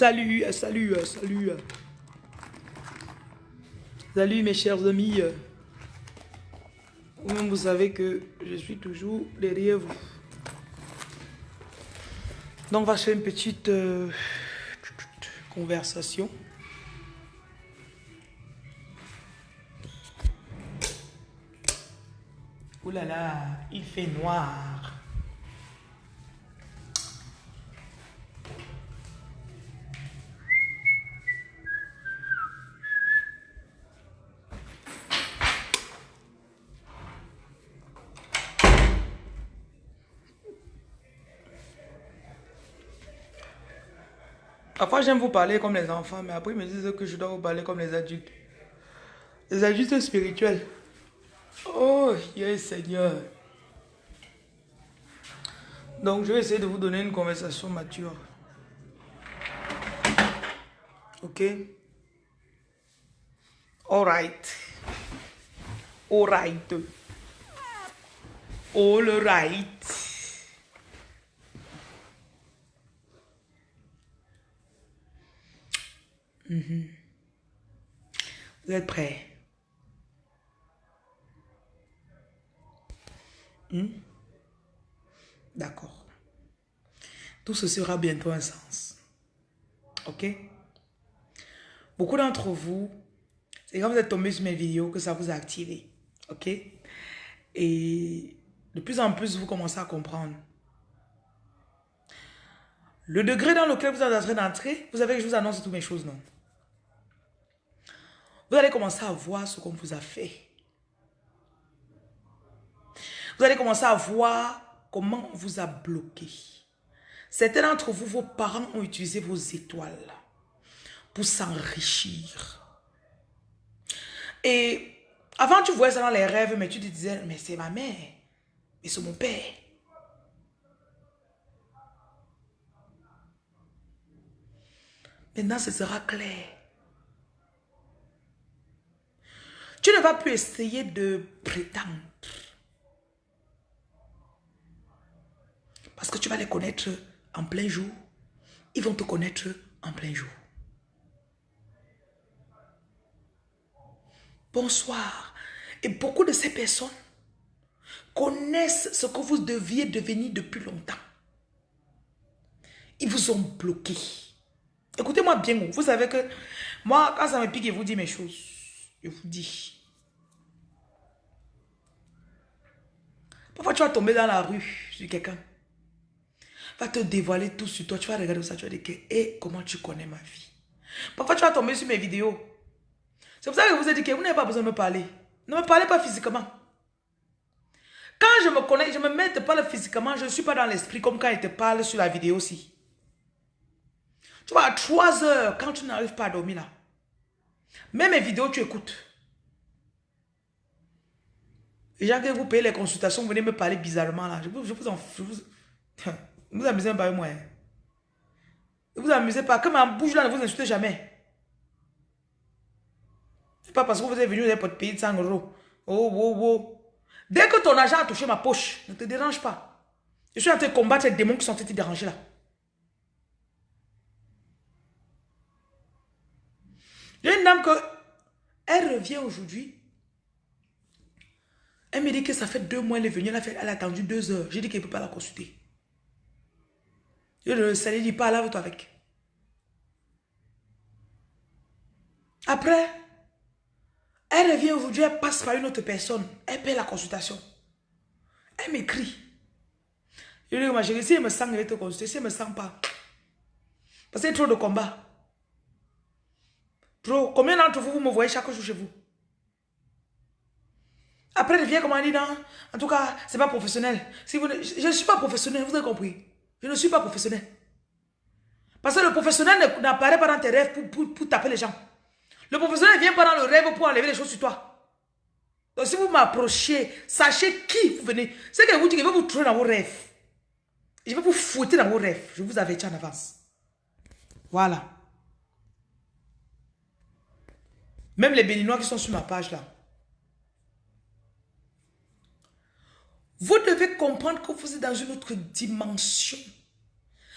Salut, salut, salut. Salut mes chers amis. Vous savez que je suis toujours derrière vous. Donc, on va faire une petite euh, conversation. Ouh là là, il fait noir. Parfois, j'aime vous parler comme les enfants, mais après, ils me disent que je dois vous parler comme les adultes. Les adultes spirituels. Oh, yes, Seigneur. Donc, je vais essayer de vous donner une conversation mature. Ok? All right. All right. Mhm. Vous êtes prêts? Hmm? D'accord. Tout ce sera bientôt un sens. Ok? Beaucoup d'entre vous, c'est quand vous êtes tombé sur mes vidéos que ça vous a activé. Ok? Et de plus en plus, vous commencez à comprendre. Le degré dans lequel vous êtes en train d'entrer, vous savez que je vous annonce toutes mes choses, non? Vous allez commencer à voir ce qu'on vous a fait. Vous allez commencer à voir comment on vous a bloqué. Certains d'entre vous, vos parents ont utilisé vos étoiles pour s'enrichir. Et avant, tu voyais ça dans les rêves, mais tu te disais, mais c'est ma mère, mais c'est mon père. Maintenant, ce sera clair. Tu ne vas plus essayer de prétendre. Parce que tu vas les connaître en plein jour. Ils vont te connaître en plein jour. Bonsoir. Et beaucoup de ces personnes connaissent ce que vous deviez devenir depuis longtemps. Ils vous ont bloqué. Écoutez-moi bien, vous savez que moi, quand ça me pique, je vous dis mes choses. Je vous dis. Parfois, tu vas tomber dans la rue sur quelqu'un. Va te dévoiler tout sur toi. Tu vas regarder ça. Tu vas dire que, comment tu connais ma vie? Parfois, tu vas tomber sur mes vidéos. C'est pour ça que je vous ai dit que vous n'avez pas besoin de me parler. Ne me parlez pas physiquement. Quand je me connais, je me mets pas parle physiquement, je ne suis pas dans l'esprit comme quand il te parle sur la vidéo aussi. Tu vois, à 3 heures, quand tu n'arrives pas à dormir là, même mes vidéos, tu écoutes. Les gens que vous payez les consultations, vous venez me parler bizarrement là. Je vous, je vous en vous, vous amusez pas avec moi. Hein. Ne vous amusez pas. Comme ma bouche là, ne vous insultez jamais. C'est pas parce que vous êtes venu pour payer de 100 euros. Oh, oh, oh. Dès que ton argent a touché ma poche, ne te dérange pas. Je suis en train de combattre les démons qui sont en train de te déranger là. J'ai une dame que, elle revient aujourd'hui. Elle me dit que ça fait deux mois, elle est venue, elle a, fait, elle a attendu deux heures. J'ai dit qu'elle ne peut pas la consulter. Je le salé, dit pas, lave-toi avec. Après, elle revient aujourd'hui, elle passe par une autre personne. Elle paie la consultation. Elle m'écrit. Je lui dis, ma chérie, si elle me sent, elle va te consulter. Si elle ne me sent pas. Parce qu'il y a trop de combats. Trop. Combien d'entre vous, vous me voyez chaque jour chez vous? Après, elle vient comme elle dit, non, en tout cas, c'est pas professionnel. Si vous je ne suis pas professionnel, vous avez compris. Je ne suis pas professionnel. Parce que le professionnel n'apparaît pas dans tes rêves pour, pour, taper les gens. Le professionnel ne vient pas dans le rêve pour enlever les choses sur toi. Donc si vous m'approchez, sachez qui vous venez. C'est que vous dites que je vais vous trouver dans vos rêves. Je vais vous fouetter dans vos rêves. Je vous avertis en avance. Voilà. Même les béninois qui sont sur ma page là. Vous devez comprendre que vous êtes dans une autre dimension.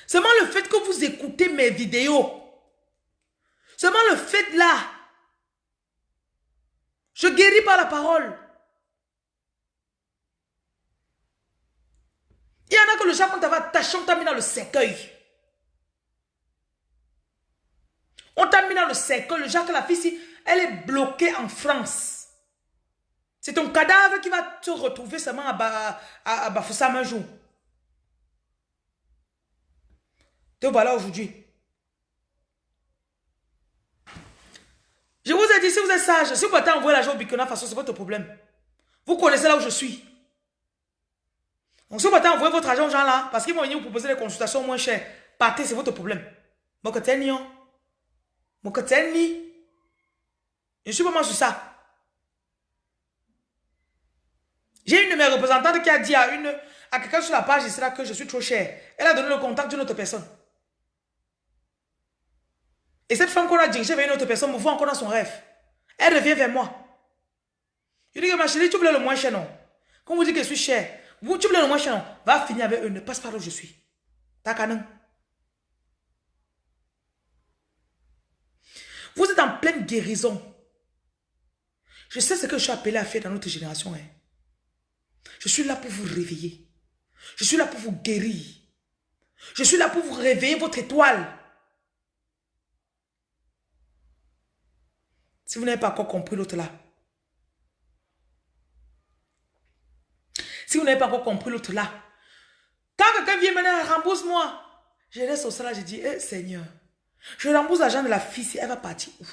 Seulement le fait que vous écoutez mes vidéos, Seulement le fait là. Je guéris par la parole. Il y en a que le quand t'avais attaché, on t'a mis dans le cercueil. On t'a mis dans le cercueil. Le que la fille, elle est bloquée en France. C'est ton cadavre qui va te retrouver seulement à, à, Bafoussam un jour. Te voilà aujourd'hui. Je vous ai dit, si vous êtes sage, si vous partez envoyer l'argent au Bikona façon, c'est votre problème. Vous connaissez là où je suis. Donc si vous partez envoyer votre argent aux gens là, parce qu'ils vont venir vous proposer des consultations moins chères, partez, c'est votre problème. Mokoteni, Mokoteni. Je suis vraiment sur ça. J'ai une de mes représentantes qui a dit à, une, à quelqu'un sur la page là que je suis trop cher. Elle a donné le contact d'une autre personne. Et cette femme qu'on a dirigée vers une autre personne me voit encore dans son rêve. Elle revient vers moi. Je dis que ma chérie, tu voulais le moins cher, non? Quand vous dites que je suis cher, vous, tu voulais le moins cher, non? Va finir avec eux, ne passe pas là où je suis. T'as canon. Vous êtes en pleine guérison. Je sais ce que je suis appelé à faire dans notre génération. Hein. Je suis là pour vous réveiller. Je suis là pour vous guérir. Je suis là pour vous réveiller votre étoile. Si vous n'avez pas encore compris l'autre là. Si vous n'avez pas encore compris l'autre là. Quand quelqu'un vient maintenant, rembourse-moi. Je laisse au salaire, je dis, eh Seigneur, je rembourse l'argent de la fille, si elle va partir où?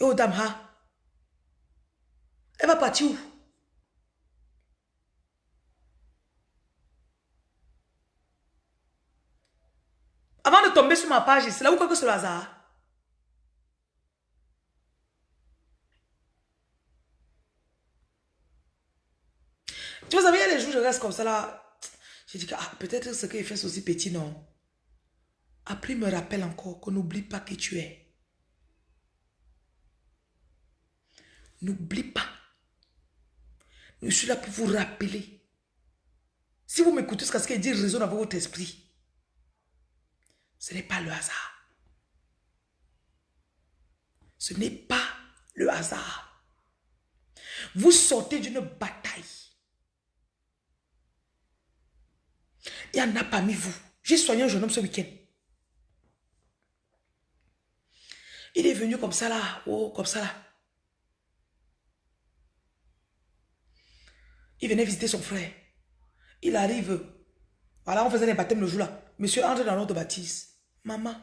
Et oh dame, elle va partir où? Avant de tomber sur ma page, c'est là où quoi que c'est hasard. Tu vois, il y a les jours, je reste comme ça là. Je dis que ah, peut-être ce qu'il fait, c'est aussi petit, non? Après, il me rappelle encore qu'on n'oublie pas qui tu es. N'oublie pas. Je suis là pour vous rappeler. Si vous m'écoutez, ce qu'il dit résonne avec votre esprit. Ce n'est pas le hasard. Ce n'est pas le hasard. Vous sortez d'une bataille. Il y en a parmi vous. J'ai soigné un jeune homme ce week-end. Il est venu comme ça là. Oh, comme ça là. Il venait visiter son frère. Il arrive. Voilà, on faisait les baptêmes le jour là. Monsieur entre dans notre baptise. Maman.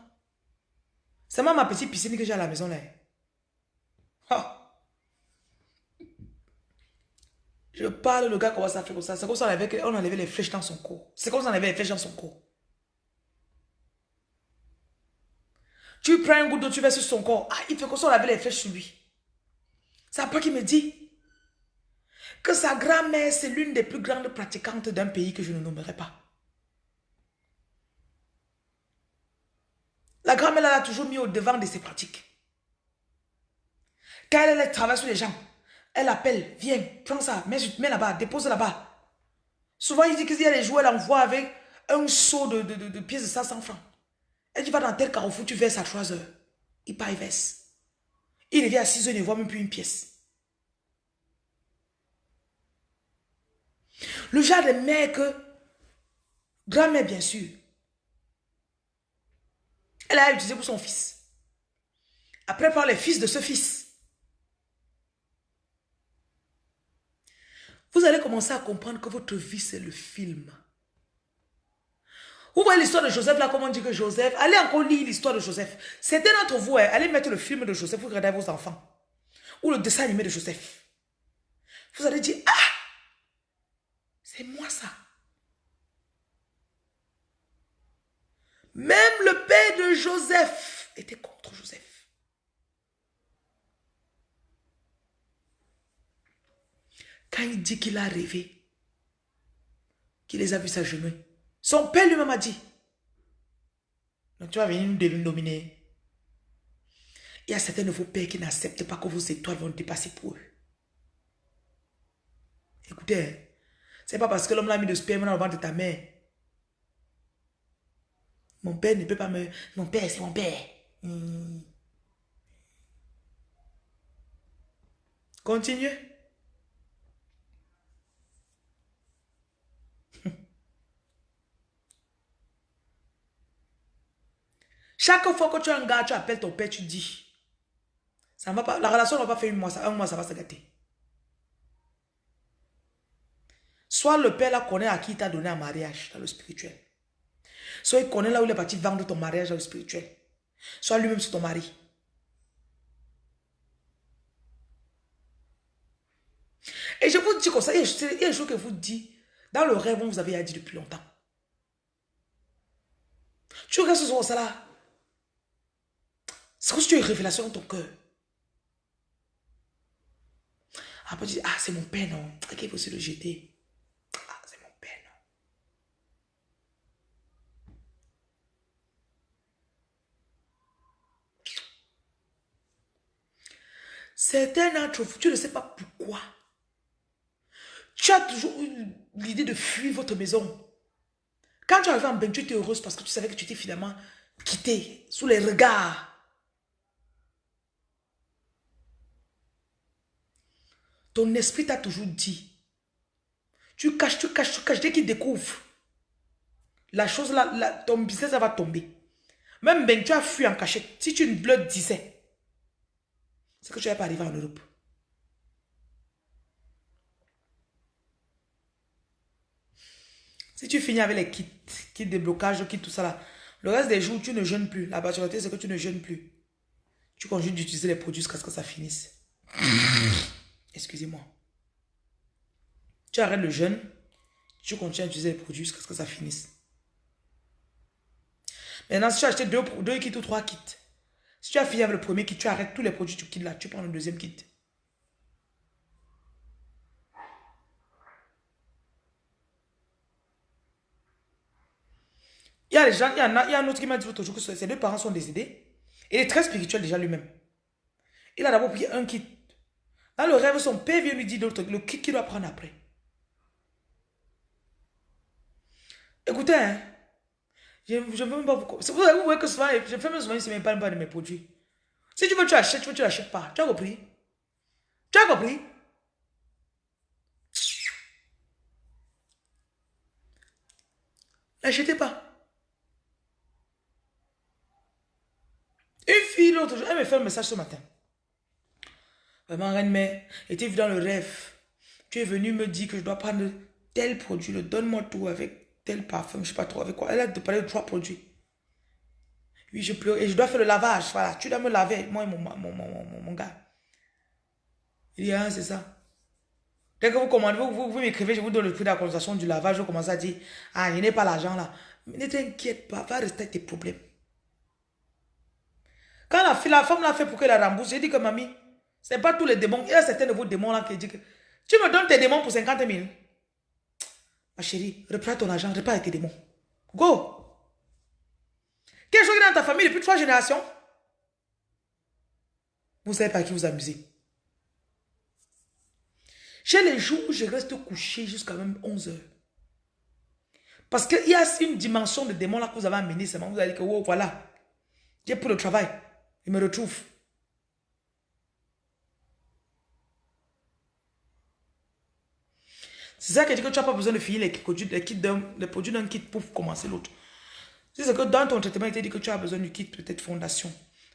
C'est ma petite piscine que j'ai à la maison là. Je parle, le gars commence à faire comme ça. C'est comme ça on enlevait les flèches dans son corps. C'est comme ça on enlevait les flèches dans son corps. Tu prends un goût d'eau, tu vas sur son corps. Ah, il fait comme ça on avait les flèches sur lui. C'est après qu'il me dit que sa grand-mère, c'est l'une des plus grandes pratiquantes d'un pays que je ne nommerai pas. La grand-mère l'a toujours mis au devant de ses pratiques. Quand elle, travaille sur les gens, elle appelle, viens, prends ça, mets, mets là-bas, dépose là-bas. Souvent, il dit qu'il y a les jouets, elle envoie avec un seau de, de, pièces de 500 francs. Elle dit, va dans tel carrefour, tu verses à 3 heures. Il part, il verse. Il revient à 6 heures, il ne voit même plus une pièce. Le genre de mère que, grand-mère bien sûr, elle a utilisé pour son fils. Après, par les fils de ce fils. Vous allez commencer à comprendre que votre vie, c'est le film. Vous voyez l'histoire de Joseph, là, comment on dit que Joseph... Allez encore lire l'histoire de Joseph. C'était d'entre vous, hein, allez mettre le film de Joseph, vous regardez vos enfants. Ou le dessin animé de Joseph. Vous allez dire, ah, c'est moi ça. Même le père de Joseph était contre Joseph. Quand il dit qu'il a rêvé, qu'il les a vus s'agenouiller, son père lui-même a dit, donc tu vas venir nous dominer. Il y a certains de vos pères qui n'acceptent pas que vos étoiles vont dépasser pour eux. Écoutez, c'est pas parce que l'homme l'a mis de sperme dans le ventre de ta mère mon père ne peut pas me... Mon père, c'est mon père. Hmm. Continue. Chaque fois que tu as un gars, tu appelles ton père, tu dis. Ça va pas, la relation ne va pas faire mois, un mois, ça va se gâter. Soit le père là connaît à qui il t'a donné un mariage dans le spirituel. Soit il connaît là où il est parti vendre ton mariage dans le spirituel. Soit lui-même c'est ton mari. Et je vous dis comme ça, il y a une chose que vous dites, dans le rêve, vous avez dit depuis longtemps. Tu restes sur ça là. C'est comme si tu as une révélation dans ton cœur. Après, tu dis, ah, c'est mon père, non. Ok, il faut se le jeter. Ah, c'est mon père, non. Certains d'entre vous, tu ne sais pas pourquoi. Tu as toujours l'idée de fuir votre maison. Quand tu arrives en bain, tu étais heureuse parce que tu savais que tu étais finalement quittée sous les regards. Ton esprit t'a toujours dit. Tu caches, tu caches, tu caches. Dès qu'il découvre, la chose là, ton business va tomber. Même ben, tu as fui en cachette. Si tu ne le disais, c'est que tu n'es pas arrivé en Europe. Si tu finis avec les kits, kits déblocage, kits, tout ça là, le reste des jours, tu ne jeûnes plus. La majorité, c'est que tu ne jeûnes plus. Tu continues d'utiliser les produits jusqu'à ce que ça finisse. Excusez-moi. Tu arrêtes le jeûne, tu continues à utiliser les produits jusqu'à ce que ça finisse. Maintenant, si tu as acheté deux, deux kits ou trois kits, si tu as fini avec le premier kit, tu arrêtes tous les produits tu quittes là, tu prends le deuxième kit. Il y a des gens, il y, a, il y a un autre qui m'a dit jour que ses deux parents sont décédés. Il est très spirituel déjà lui-même. Il a d'abord pris un kit. Dans le rêve, son père vient lui dire le kit qu'il doit prendre après. Écoutez, hein, je ne veux même pas vous... Vous voyez que souvent, je fais même souvent, il ne pas de mes produits. Si tu veux, tu achètes, tu veux, tu n'achètes pas. Tu as compris? Tu as compris? N'achetez pas. Une fille, l'autre jour, elle me fait un message ce matin. Vraiment, reine-mère, était dans le rêve. Tu es venu me dire que je dois prendre tel produit, donne-moi tout avec tel parfum, je sais pas trop avec quoi. Elle a parlé de trois produits. Oui, je pleure et je dois faire le lavage. Voilà, tu dois me laver, moi et mon, mon, mon, mon gars. Il dit, ah, c'est ça. Dès que vous commandez, vous, vous, m'écrivez, je vous donne le prix de la consultation du lavage, je commence à dire, ah, il n'est pas l'argent là. Mais ne t'inquiète pas, va rester tes problèmes. Quand la, la femme l'a fait pour qu'elle la rembourse, j'ai dit que mamie, ce n'est pas tous les démons. Il y a certains de vos démons là qui disent que tu me donnes tes démons pour 50 000. Ma chérie, reprends ton argent, repars avec tes démons. Go! Quelque chose dans ta famille depuis trois générations? Vous savez pas qui vous amusez. J'ai les jours où je reste couché jusqu'à même 11 heures. Parce qu'il y a une dimension de démon là que vous avez amené seulement. Vous allez dire que oh, voilà. J'ai pour le travail. Il me retrouve. C'est ça qui dit que tu n'as pas besoin de finir les produits, les produits d'un kit pour commencer l'autre. C'est que dans ton traitement, il te dit que tu as besoin du kit peut-être fondation.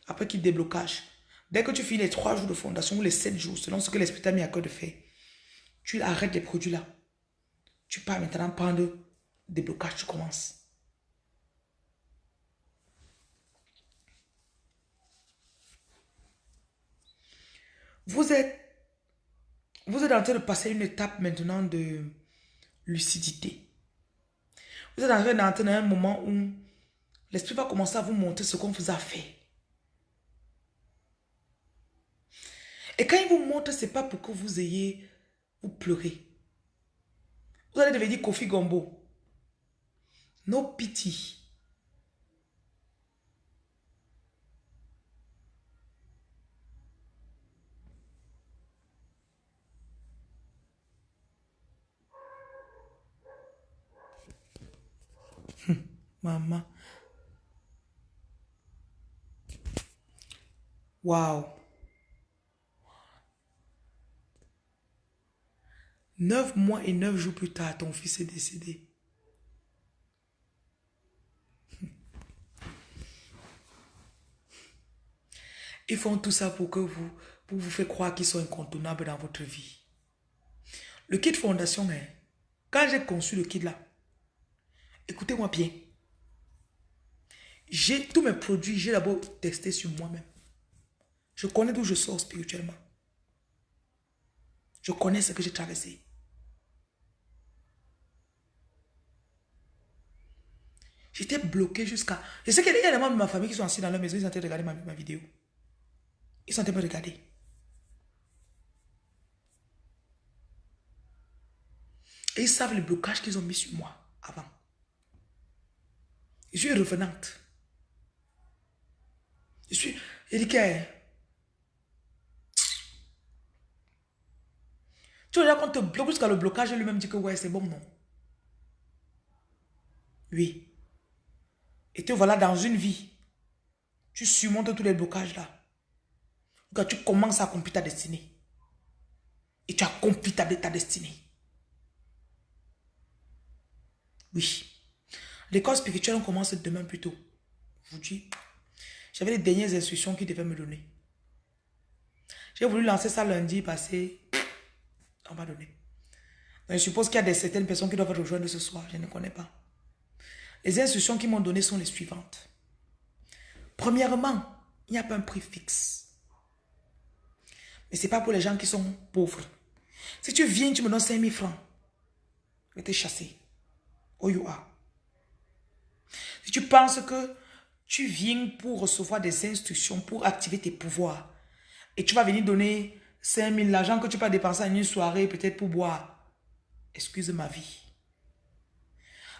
Après kit déblocage. Dès que tu finis les 3 jours de fondation ou les 7 jours, selon ce que l'esprit t'a mis à cœur de faire, tu arrêtes les produits là. Tu pars maintenant prendre déblocage, tu commences. Vous êtes, vous êtes en train de passer une étape maintenant de lucidité. Vous êtes en train d'entrer dans un moment où l'esprit va commencer à vous montrer ce qu'on vous a fait. Et quand il vous montre, ce n'est pas pour que vous ayez, vous pleurez. Vous allez devenir Kofi Gombo. No pity. Maman. Waouh. Neuf mois et neuf jours plus tard, ton fils est décédé. Ils font tout ça pour que vous, pour vous faire croire qu'ils sont incontournables dans votre vie. Le kit fondation, hein, quand j'ai conçu le kit là, écoutez-moi bien. J'ai tous mes produits, j'ai d'abord testé sur moi-même. Je connais d'où je sors spirituellement. Je connais ce que j'ai traversé. J'étais bloqué jusqu'à... Je sais qu'il y a des membres de ma famille qui sont assis dans leur maison, ils sont en train de regarder ma vidéo. Ils sont en train de regarder. Et ils savent le blocage qu'ils ont mis sur moi avant. Je suis revenante. Je suis Erika. Tu vois, quand te bloque jusqu'à le blocage, lui-même dit que ouais, c'est bon, non. Oui. Et te voilà dans une vie. Tu surmontes tous les blocages là. Quand tu commences à accomplir ta destinée. Et tu accomplis ta, ta destinée. Oui. L'école spirituelle, on commence demain plus tôt. Je vous dis. J'avais les dernières instructions qu'il devait me donner. J'ai voulu lancer ça lundi passé. On m'a donné. je suppose qu'il y a des, certaines personnes qui doivent rejoindre ce soir. Je ne connais pas. Les instructions qu'ils m'ont données sont les suivantes. Premièrement, il n'y a pas un prix fixe. Mais ce n'est pas pour les gens qui sont pauvres. Si tu viens, tu me donnes 5 000 francs. Je vais te chasser. Oh you are. Si tu penses que tu viens pour recevoir des instructions, pour activer tes pouvoirs, et tu vas venir donner 5 000, l'argent que tu vas dépenser en une soirée, peut-être pour boire, excuse ma vie.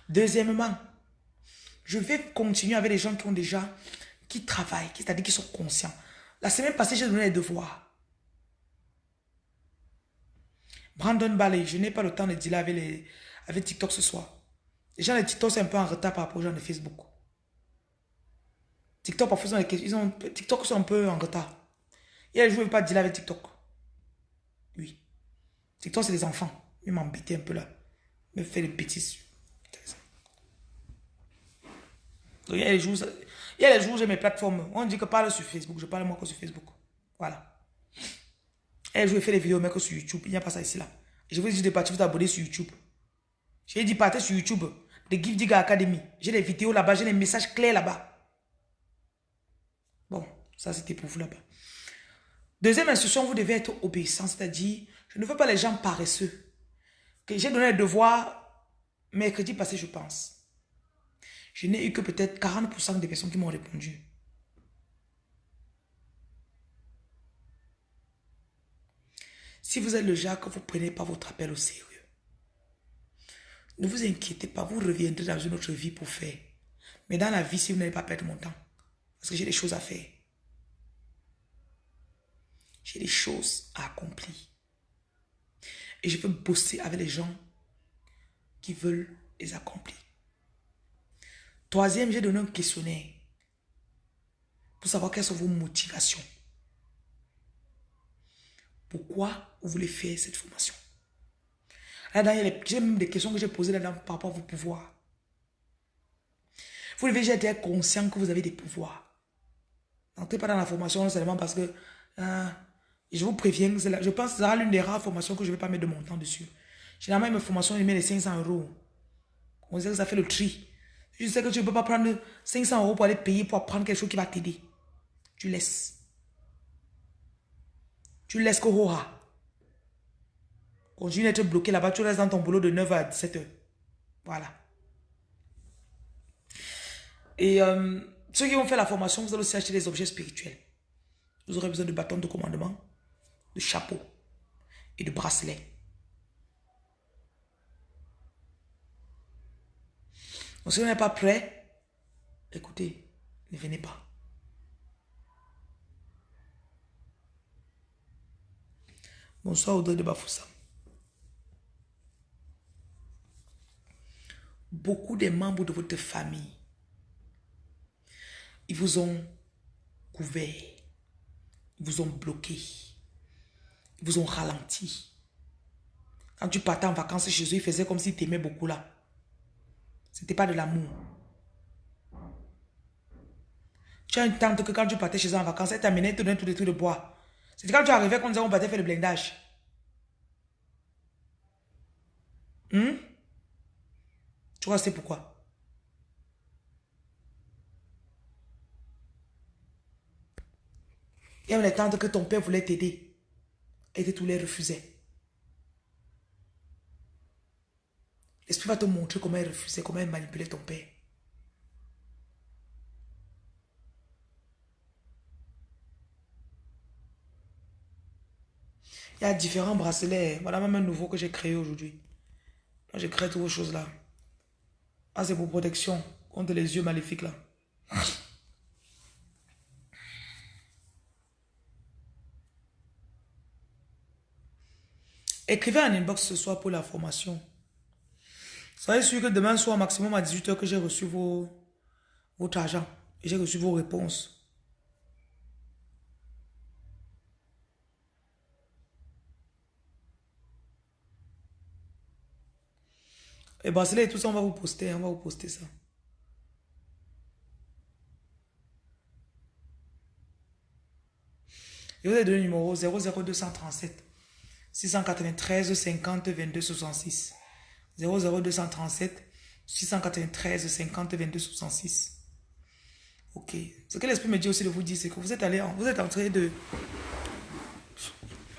Deuxièmement, je vais continuer avec les gens qui ont déjà, qui travaillent, c'est-à-dire qui sont conscients. La semaine passée, j'ai donné les devoirs. Brandon Ballet, je n'ai pas le temps de dealer avec, les, avec TikTok ce soir. Les gens de TikTok, c'est un peu en retard par rapport aux gens de Facebook. TikTok, parfois, ils ont, TikTok, sont un peu en retard. Et je ne veux pas dealer avec TikTok. Oui. TikTok, c'est des enfants. Ils m'embêtent un peu là. Me fait des bêtises. Donc, il y a les jours, il y a les jours j'ai mes plateformes. On dit que parle sur Facebook. Je parle moi que sur Facebook. Voilà. Et je vais faire des vidéos, mais que sur YouTube. Il n'y a pas ça ici là. Je vous dis de partir vous abonner sur YouTube. J'ai dit partez sur YouTube. The Give Digger Academy. J'ai des vidéos là-bas, j'ai des messages clairs là-bas. Bon, ça c'était pour vous là-bas. Deuxième instruction, vous devez être obéissant, c'est-à-dire, je ne veux pas les gens paresseux. J'ai donné le devoir mercredi passé, je pense. Je n'ai eu que peut-être 40% des personnes qui m'ont répondu. Si vous êtes le genre que vous ne prenez pas votre appel au sérieux, ne vous inquiétez pas, vous reviendrez dans une autre vie pour faire. Mais dans la vie, si vous n'allez pas perdre mon temps, parce que j'ai des choses à faire. J'ai des choses à accomplir. Et je veux bosser avec les gens qui veulent les accomplir. Troisième, j'ai donné un questionnaire pour savoir quelles sont vos motivations. Pourquoi vous voulez faire cette formation? Là-dedans, j'ai même des questions que j'ai posées là-dedans par rapport à vos pouvoirs. Vous devez être conscient que vous avez des pouvoirs. N'entrez pas dans la formation seulement parce que hein, je vous préviens, je pense que c'est l'une des rares formations que je ne vais pas mettre de mon temps dessus. Généralement, mes formations, je mets les 500 euros. On dirait que ça fait le tri. Je sais que tu ne peux pas prendre 500 euros pour aller payer pour apprendre quelque chose qui va t'aider. Tu laisses. Tu laisses Kohora. Continue d'être bloqué là-bas, tu restes dans ton boulot de 9h à 17h. Voilà. Et euh, ceux qui vont faire la formation, vous allez aussi acheter des objets spirituels. Vous aurez besoin de bâtons de commandement, de chapeaux et de bracelets. Donc si vous n'êtes pas prêt, écoutez, ne venez pas. Bonsoir Audrey de Bafoussa. Beaucoup des membres de votre famille, ils vous ont couvert. vous ont bloqué. Ils vous ont ralenti. Quand tu partais en vacances chez eux, ils faisaient comme s'ils t'aimaient beaucoup là. C'était pas de l'amour. Tu as une tante que quand tu partais chez eux en vacances, elle t'amenait te donner tous les trucs de bois. C'était quand tu arrivais qu'on disait on partait faire le blindage. Hmm? Tu vois, c'est pourquoi. Il y avait les que ton père voulait t'aider. Et tu les refusais. L'esprit va te montrer comment il refusait, comment il manipulait ton père. Il y a différents bracelets. Voilà même un nouveau que j'ai créé aujourd'hui. J'ai créé toutes vos choses là. Ah, c'est pour protection contre les yeux maléfiques là. Écrivez en inbox ce soir pour la formation. Soyez sûr que demain soir, maximum à 18h, que j'ai reçu vos, votre argent. J'ai reçu vos réponses. Et bracelet et tout ça, on va vous poster. On va vous poster ça. Et vous avez donné le numéro 00237 693 50 22 66. 00237 693 50 22 66. Ok. Ce que l'esprit me dit aussi de vous dire, c'est que vous êtes allé, vous êtes en train de,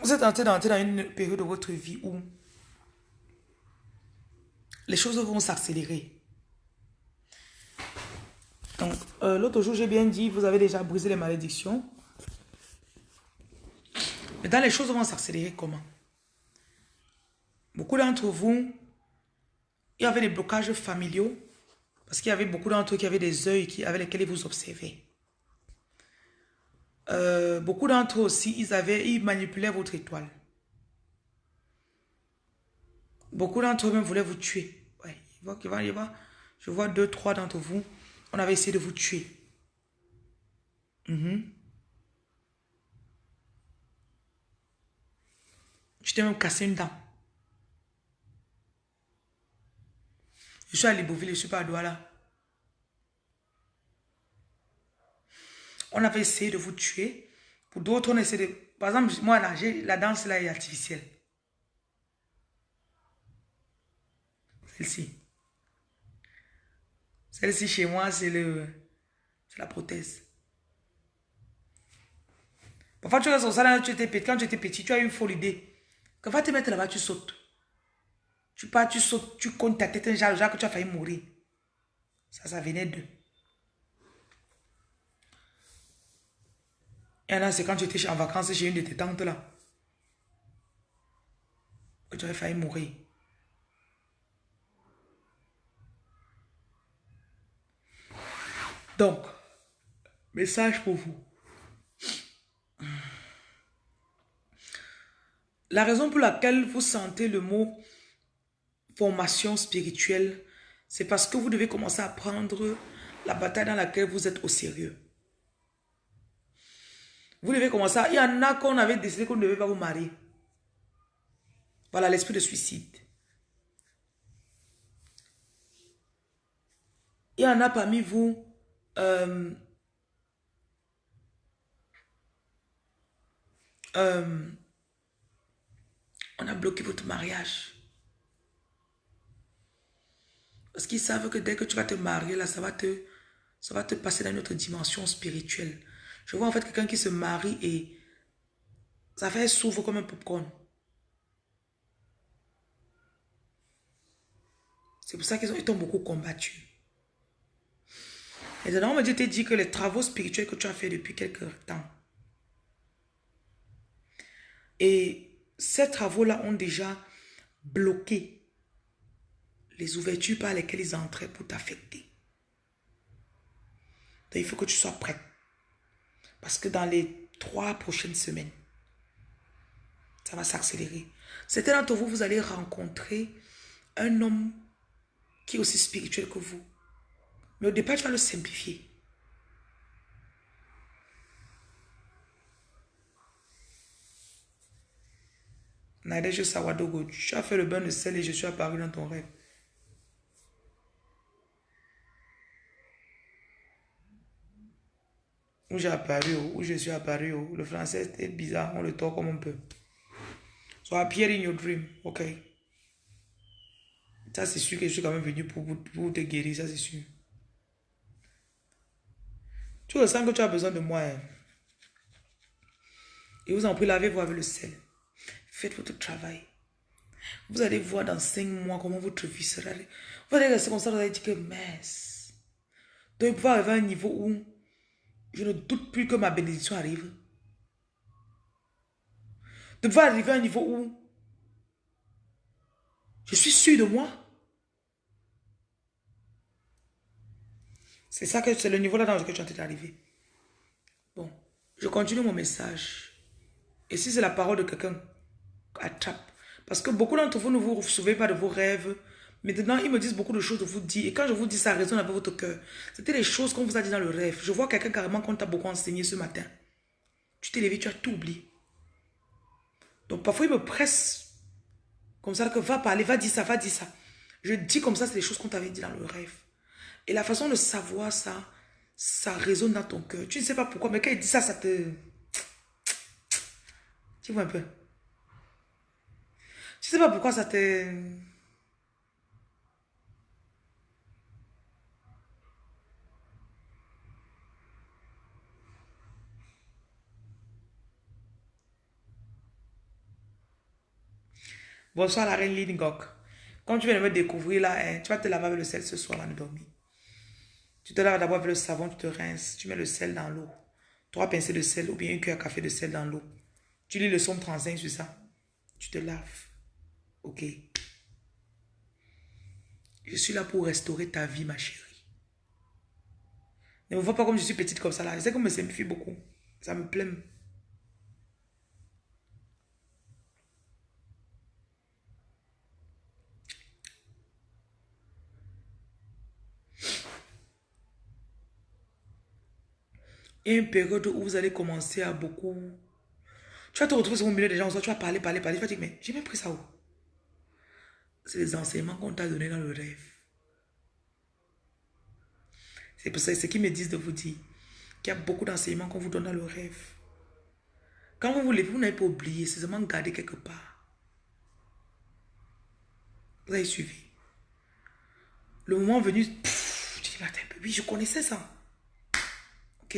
vous êtes en train d'entrer dans une période de votre vie où les choses vont s'accélérer. Donc, euh, l'autre jour, j'ai bien dit, vous avez déjà brisé les malédictions. Mais dans les choses vont s'accélérer comment? Beaucoup d'entre vous, il y avait des blocages familiaux parce qu'il y avait beaucoup d'entre eux qui avaient des yeux qui, avec lesquels ils vous observaient. Euh, beaucoup d'entre eux aussi, ils, avaient, ils manipulaient votre étoile. Beaucoup d'entre eux même voulaient vous tuer. Ouais. Je vois deux, trois d'entre vous, on avait essayé de vous tuer. Mm Je t'ai même cassé une dent. Je suis à Libouville, je ne suis pas à Douala. On avait essayé de vous tuer. Pour d'autres, on essaie de... Par exemple, moi, là, la danse là est artificielle. Celle-ci. Celle-ci, chez moi, c'est le... La prothèse. Parfois, tu restes au salon, tu étais petit. Quand tu étais petit, tu as eu une folle idée. Quand va te mettre là-bas, tu sautes. Tu pars, tu sautes, tu comptes ta tête un genre, genre que tu as failli mourir. Ça, ça venait d'eux. Et là, c'est quand tu étais en vacances chez une de tes tantes là. Que tu avais failli mourir. Donc, message pour vous. La raison pour laquelle vous sentez le mot formation spirituelle, c'est parce que vous devez commencer à prendre la bataille dans laquelle vous êtes au sérieux. Vous devez commencer à... Il y en a qu'on avait décidé qu'on ne devait pas vous marier. Voilà l'esprit de suicide. Il y en a parmi vous... Euh, euh, on a bloqué votre mariage. Parce qu'ils savent que dès que tu vas te marier, là, ça va te, ça va te passer dans une autre dimension spirituelle. Je vois en fait quelqu'un qui se marie et ça fait s'ouvre comme un popcorn. C'est pour ça qu'ils ont, beaucoup combattu. Et maintenant, Dieu t'a dit que les travaux spirituels que tu as fait depuis quelque temps, et ces travaux-là ont déjà bloqué les ouvertures par lesquelles ils entraient pour t'affecter. Il faut que tu sois prêt. Parce que dans les trois prochaines semaines, ça va s'accélérer. Certains d'entre vous, vous allez rencontrer un homme qui est aussi spirituel que vous. Mais au départ, tu vas le simplifier. Nadège Sawadogo, tu as fait le bain de sel et je suis apparu dans ton rêve. Où j'ai apparu, où je suis apparu. Le français est bizarre, on le tord comme on peut. So appear in your dream, ok. Ça c'est sûr que je suis quand même venu pour, pour, te guérir, ça c'est sûr. Tu ressens que tu as besoin de moi. hein. Et vous en prie, lavez-vous avec le sel. Faites votre travail. Vous allez voir dans cinq mois comment votre vie sera. Vous allez rester comme ça, vous allez dire que mince. Donc, arriver à un niveau où je ne doute plus que ma bénédiction arrive. Pouvoir arriver à un niveau où je suis sûr de moi. C'est ça que c'est le niveau là dans lequel tu es en d'arriver. Bon, je continue mon message. Et si c'est la parole de quelqu'un, attrape. Parce que beaucoup d'entre vous ne vous souvenez pas de vos rêves. Maintenant, ils me disent beaucoup de choses de vous dire. Et quand je vous dis ça résonne avec votre cœur. C'était les choses qu'on vous a dit dans le rêve. Je vois quelqu'un carrément qu'on t'a beaucoup enseigné ce matin. Tu t'es levé, tu as tout oublié. Donc parfois, ils me pressent comme ça que va parler, va dire ça, va dire ça. Je dis comme ça, c'est les choses qu'on t'avait dit dans le rêve. Et la façon de savoir ça, ça résonne dans ton cœur. Tu ne sais pas pourquoi, mais quand il dit ça, ça te... Tu vois un peu. Tu sais pas pourquoi ça te... Bonsoir la reine Lingok. Quand tu viens de me découvrir là, hein, tu vas te laver avec le sel ce soir avant de dormir. Tu te laves d'abord avec le savon, tu te rinces, tu mets le sel dans l'eau. Trois pincées de sel ou bien une cuillère à café de sel dans l'eau. Tu lis le somme 35 sur ça. Tu te laves. Ok. Je suis là pour restaurer ta vie, ma chérie. Ne me vois pas comme je suis petite comme ça là. Je sais qu'on me simplifie beaucoup. Ça me plaît. Il y a une période où vous allez commencer à beaucoup... Tu vas te retrouver sur mon milieu des gens, tu vas parler, parler, parler. Tu vas dire, mais j'ai même pris ça où? C'est les enseignements qu'on t'a donnés dans le rêve. C'est pour ça, ce qu'ils me disent de vous dire qu'il y a beaucoup d'enseignements qu'on vous donne dans le rêve. Quand vous vous levez, vous n'avez pas oublié, c'est seulement gardé quelque part. Vous avez suivi. Le moment venu, pff, tu dis, oui, je connaissais ça. Ok?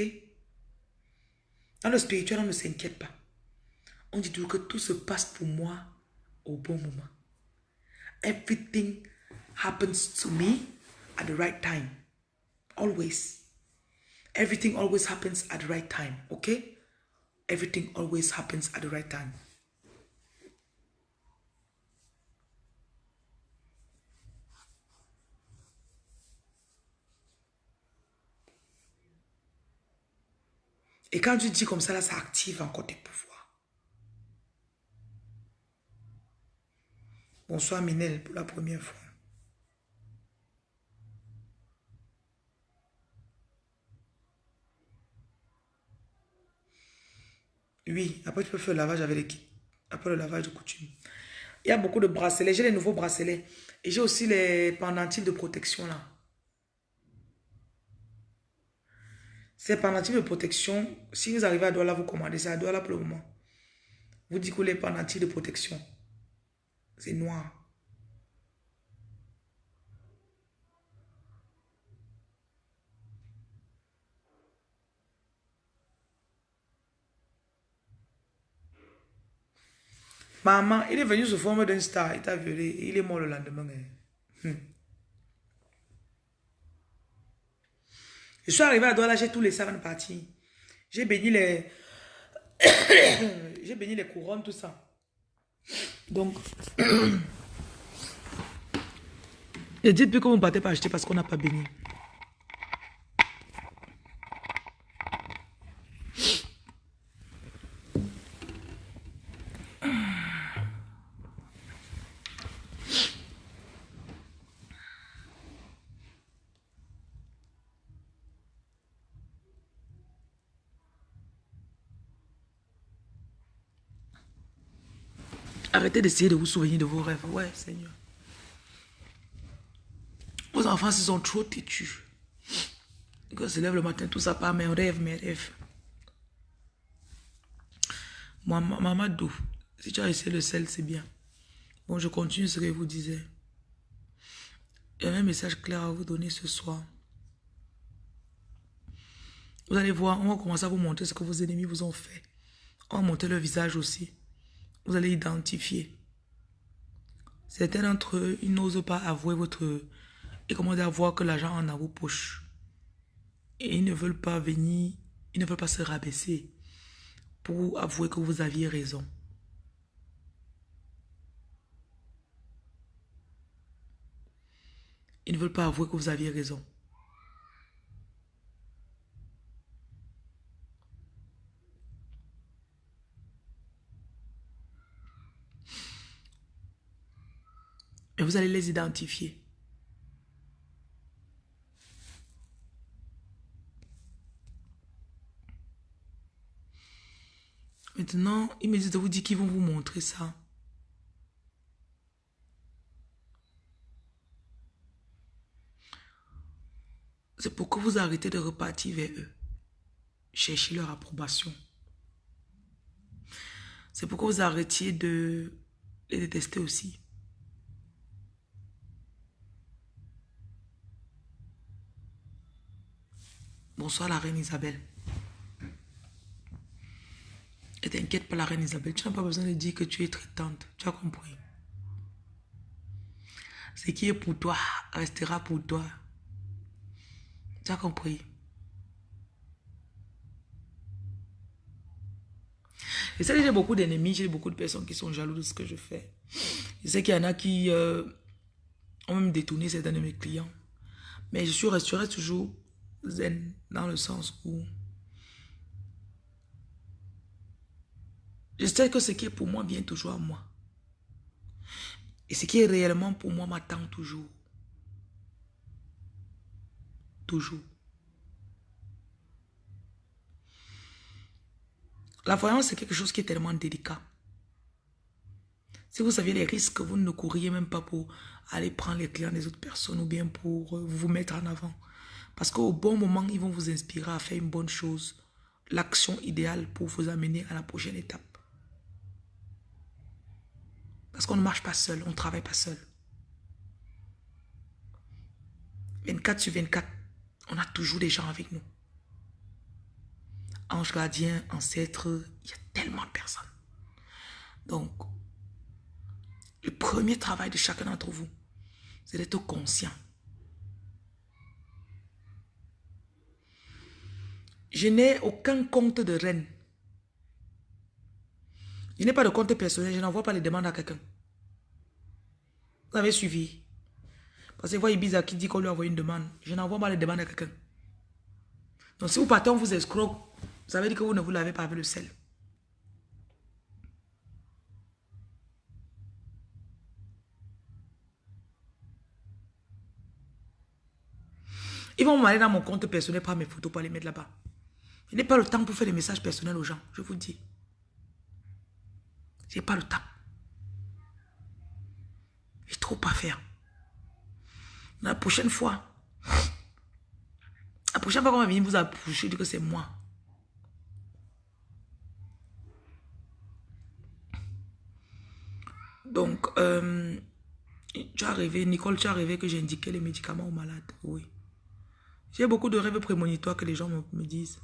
Dans le spirituel, on ne s'inquiète pas. On dit toujours que tout se passe pour moi au bon moment. Everything happens to me at the right time. Always. Everything always happens at the right time. Okay? Everything always happens at the right time. Et quand tu dis comme ça, là, ça active encore tes pouvoirs. Bonsoir Minel pour la première fois. Oui, après tu peux faire le lavage avec l'équipe. Après le lavage de coutume. Il y a beaucoup de bracelets. J'ai les nouveaux bracelets. Et j'ai aussi les pendentifs de protection là. Ces pendentifs de protection, si vous arrivez à Douala, vous commandez ça à Douala pour le moment. Vous dites que les pendentifs de protection, c'est noir. Maman, il est venu sous forme d'un star, il t'a violé, il est mort le lendemain. hein. Je suis arrivé à Douala, j'ai tous les savants partis. J'ai béni les... j'ai béni les couronnes, tout ça. Donc... Et dites plus que vous ne partez pas acheter parce qu'on n'a pas béni. D'essayer de vous souvenir de vos rêves. Ouais, Seigneur. Vos enfants se sont trop têtus. Quand se lève le matin, tout ça part, mes rêves, mes rêves. Moi, Mamadou, si tu as essayé le sel, c'est bien. Bon, je continue ce que je vous disais. A un message clair à vous donner ce soir. Vous allez voir, on va commencer à vous montrer ce que vos ennemis vous ont fait. On va montrer leur visage aussi. Vous allez identifier. Certains d'entre eux, ils n'osent pas avouer votre... Et comment dire, voir que l'argent en a vos poches. Et ils ne veulent pas venir, ils ne veulent pas se rabaisser pour avouer que vous aviez raison. Ils ne veulent pas avouer que vous aviez raison. Vous allez les identifier. Maintenant, il me dit de vous dire qu'ils vont vous montrer ça. C'est pour que vous arrêtez de repartir vers eux. Chercher leur approbation. C'est pour que vous arrêtiez de les détester aussi. Bonsoir la reine Isabelle. Et t'inquiète pas la reine Isabelle, tu n'as pas besoin de dire que tu es traitante. Tu as compris. Ce qui est pour toi restera pour toi. Tu as compris. Et ça, j'ai beaucoup d'ennemis, j'ai beaucoup de personnes qui sont jaloux de ce que je fais. Je sais qu'il y en a qui euh, ont même détourné certains de mes clients. Mais je suis resterai toujours zen dans le sens où je sais que ce qui est pour moi vient toujours à moi. Et ce qui est réellement pour moi m'attend toujours. Toujours. La voyance, c'est quelque chose qui est tellement délicat. Si vous saviez les risques, vous ne courriez même pas pour aller prendre les clients des autres personnes ou bien pour euh, vous mettre en avant. Parce qu'au bon moment, ils vont vous inspirer à faire une bonne chose. L'action idéale pour vous amener à la prochaine étape. Parce qu'on ne marche pas seul, on ne travaille pas seul. 24 sur 24, on a toujours des gens avec nous. Ange gardien, ancêtre, il y a tellement de personnes. Donc, le premier travail de chacun d'entre vous, c'est d'être conscient Je n'ai aucun compte de reine. Je n'ai pas de compte personnel. Je n'envoie pas les demandes à quelqu'un. Vous avez suivi. Parce que vous voyez Ibiza qui dit qu'on lui a envoyé une demande. Je n'envoie pas les demandes à quelqu'un. Donc si vous partez, on vous escroque. Ça veut dire que vous ne vous l'avez pas avec le sel. Ils vont m'aller dans mon compte personnel, prendre mes photos pour les mettre là-bas. Je n'ai pas le temps pour faire des messages personnels aux gens, je vous dis. Je n'ai pas le temps. J'ai trop à faire. La prochaine fois, la prochaine fois qu'on va venir vous approcher, dire que c'est moi. Donc, euh, tu es arrivé, Nicole, tu es arrivé que j'ai indiqué les médicaments aux malades. Oui. J'ai beaucoup de rêves prémonitoires que les gens me disent.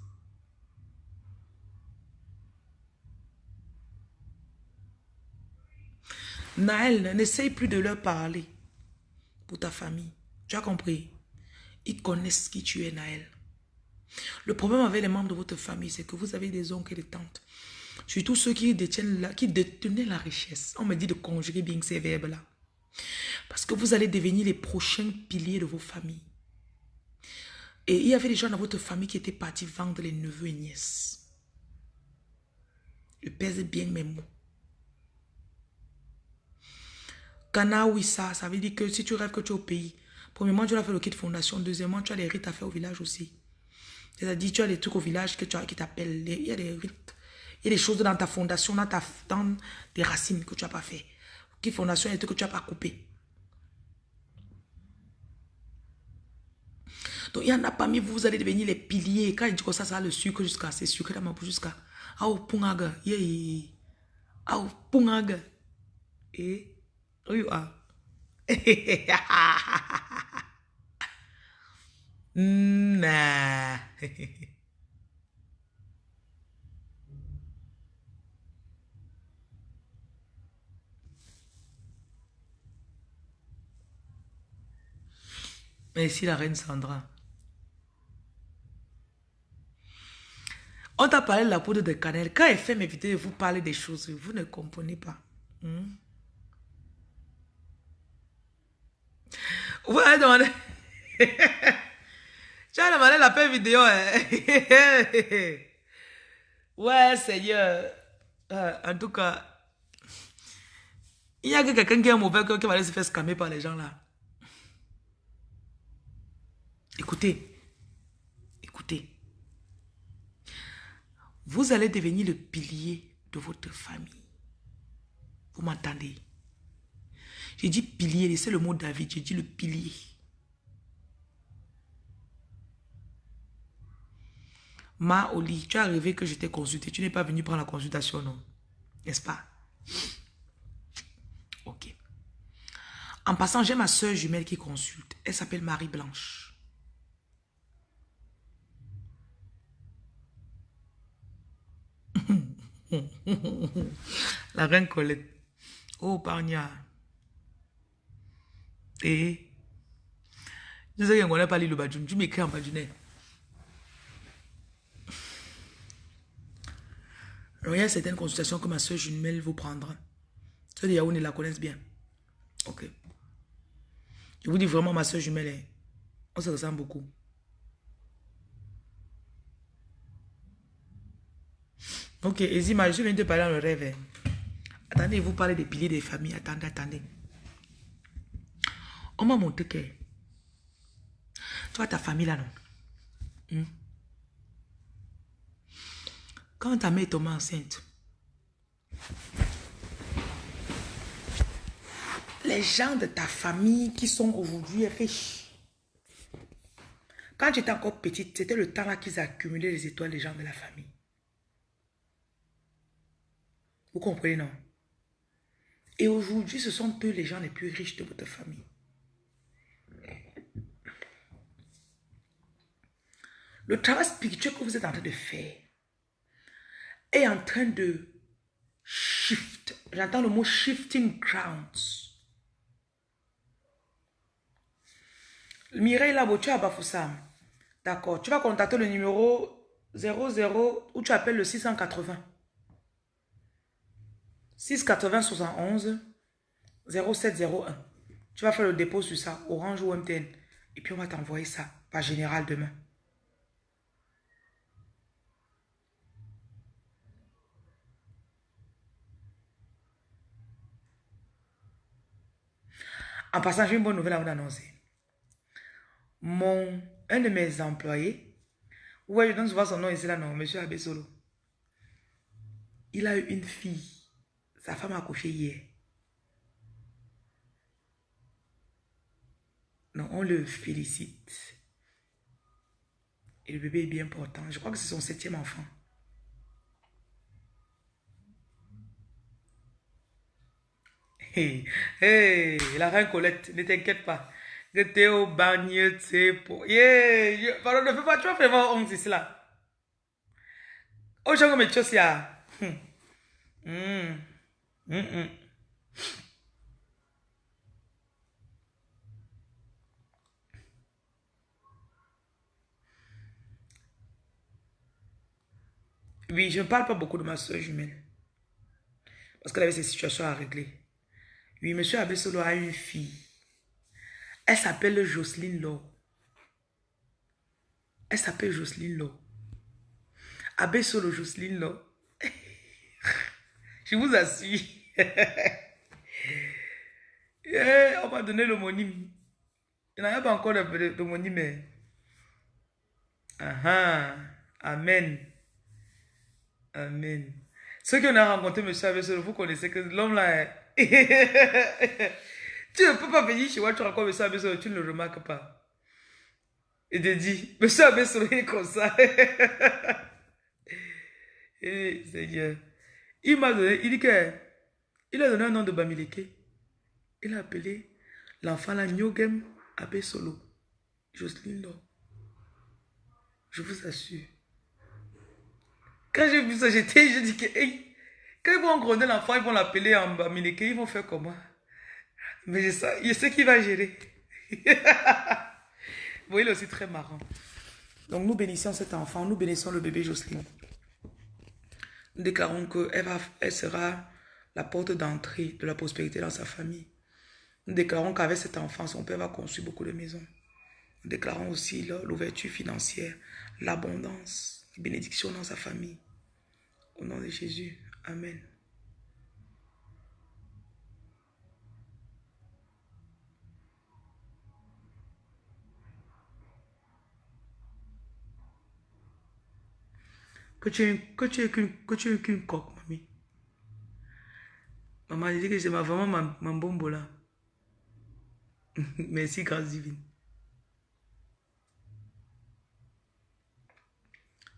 Naël, n'essaye plus de leur parler pour ta famille. Tu as compris? Ils connaissent qui tu es, Naël. Le problème avec les membres de votre famille, c'est que vous avez des oncles et des tantes. Surtout ceux qui détiennent la, détenaient la richesse. On me dit de conjuguer bien ces verbes-là. Parce que vous allez devenir les prochains piliers de vos familles. Et il y avait des gens dans votre famille qui étaient partis vendre les neveux et nièces. Je pèse bien mes mots. Kana ça, veut dire que si tu rêves que tu es au pays, premièrement, tu dois faire le kit fondation. Deuxièmement, tu as les rites à faire au village aussi. C'est-à-dire, tu as les trucs au village que tu as, qui t'appellent. Il y a des rites. Il y a des choses dans ta fondation, dans, ta, dans tes racines que tu n'as pas fait. Qui fondation est que tu n'as pas coupé. Donc, il y en a parmi vous, vous allez devenir les piliers. Quand il dit que ça, ça a le sucre jusqu'à, c'est sucre dans ma bouche jusqu'à. Au pungaga. Yeah. Au pungaga. Et, oh you. Merci la reine Sandra. On t'a parlé de la poudre de cannelle. Quand elle fait mes vidéos, vous parlez des choses, vous ne comprenez pas. Hmm? Vous allez demander... tu as demandé la paix vidéo. Hein? ouais, Seigneur. Euh, en tout cas, il y a que quelqu'un qui a un mauvais cœur qui va aller se faire scammer par les gens là. Écoutez, écoutez. Vous allez devenir le pilier de votre famille. Vous m'entendez? J'ai dit pilier, c'est le mot David, j'ai dit le pilier. Ma Oli, tu es arrivé que je t'ai consulté. Tu n'es pas venu prendre la consultation, non? N'est-ce pas? Ok. En passant, j'ai ma soeur jumelle qui consulte. Elle s'appelle Marie Blanche. La reine Colette. Oh, Parnia. Et. Je sais qu'on n'a pas lu le badjoun. Tu m'écris en badjounet. il y a certaines consultations que ma soeur jumelle vous prendra. Ceux de Yaoundé la connaissent bien. Ok. Je vous dis vraiment, ma soeur jumelle, on se ressemble beaucoup. Ok, Ezima, je viens de parler dans le rêve. Hein. Attendez, vous parlez des piliers des familles. Attendez, attendez. On m'a montré que... Tu vois ta famille là, non? Hmm? Quand ta mère tombe enceinte, les gens de ta famille qui sont aujourd'hui riches, quand j'étais encore petite, c'était le temps là qu'ils accumulaient les étoiles des gens de la famille. Vous comprenez, non? Et aujourd'hui, ce sont eux les gens les plus riches de votre famille. Le travail spirituel que vous êtes en train de faire est en train de shift. J'entends le mot shifting grounds. Mireille Labo, tu as Bafoussam. D'accord. Tu vas contacter le numéro 00 ou tu appelles le 680. 680 71 0701. Tu vas faire le dépôt sur ça, Orange ou MTN. Et puis on va t'envoyer ça par général demain. En passant, j'ai une bonne nouvelle à vous annoncer. Mon, un de mes employés, ouais, je donne souvent son nom ici là, non, monsieur Abesolo. Il a eu une fille. Sa femme a accouché hier. Non, on le félicite. Et le bébé est bien portant. Je crois que c'est son septième enfant. Hey, la reine Colette, ne t'inquiète pas. Que au bagne, pour... Yeah, pardon, ne fais pas, tu vas faire honte ici là. Oh, j'ai comme chose là. Hmm. Oui, je ne parle pas beaucoup de ma soeur jumelle. Parce qu'elle avait ses situations à régler. Oui, monsieur Abessolo a une fille. Elle s'appelle Jocelyne Law. Elle s'appelle Jocelyne Law. Abessolo Jocelyne Law. je vous assure. yeah, on m'a donné l'homonyme. Il n'y a pas encore l'homonyme. Mais... Amen. Amen. Ceux qui ont rencontré M. Abessolo, vous connaissez que l'homme là est... tu ne peux pas venir chez moi, tu rencontres M. Abessolo, tu ne le remarques pas. Il te dit, M. Abessolo est comme ça. Et Seigneur, il m'a donné, il dit que, il a donné un nom de Bamileke. Il a appelé l'enfant là Nyogem Abessolo. Jocelyne Je vous assure. Quand j'ai vu ça, j'étais, je dis que, hey, quand ils vont gronner l'enfant, ils vont l'appeler en Bamileke, ils vont faire comment? Mais je sais, je sais qui va gérer. Vous voyez, aussi très marrant. Donc nous bénissons cet enfant, nous bénissons le bébé Jocelyne. Nous déclarons qu'elle elle sera la porte d'entrée de la prospérité dans sa famille. Nous déclarons qu'avec cet enfant, son père va construire beaucoup de maisons. Nous déclarons aussi l'ouverture financière, l'abondance, les bénédictions dans sa famille. Au nom de Jésus. Amen. Que tu es, que tu es que tu qu'une coque, mamie. Maman a dit que c'est ma vraiment ma, ma bombe là. Merci, grâce divine.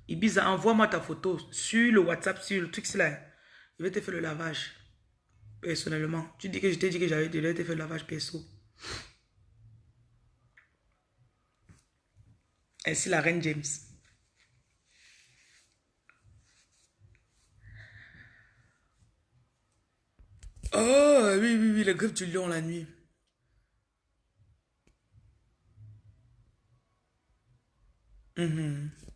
Ibiza, envoie-moi ta photo sur le WhatsApp, sur le truc là. Je vais te faire le lavage. Personnellement. Tu dis que je t'ai dit que j'avais déjà te faire le lavage perso. Ainsi la reine James. Oh, oui, oui, oui, le griffe du lion la nuit. Mm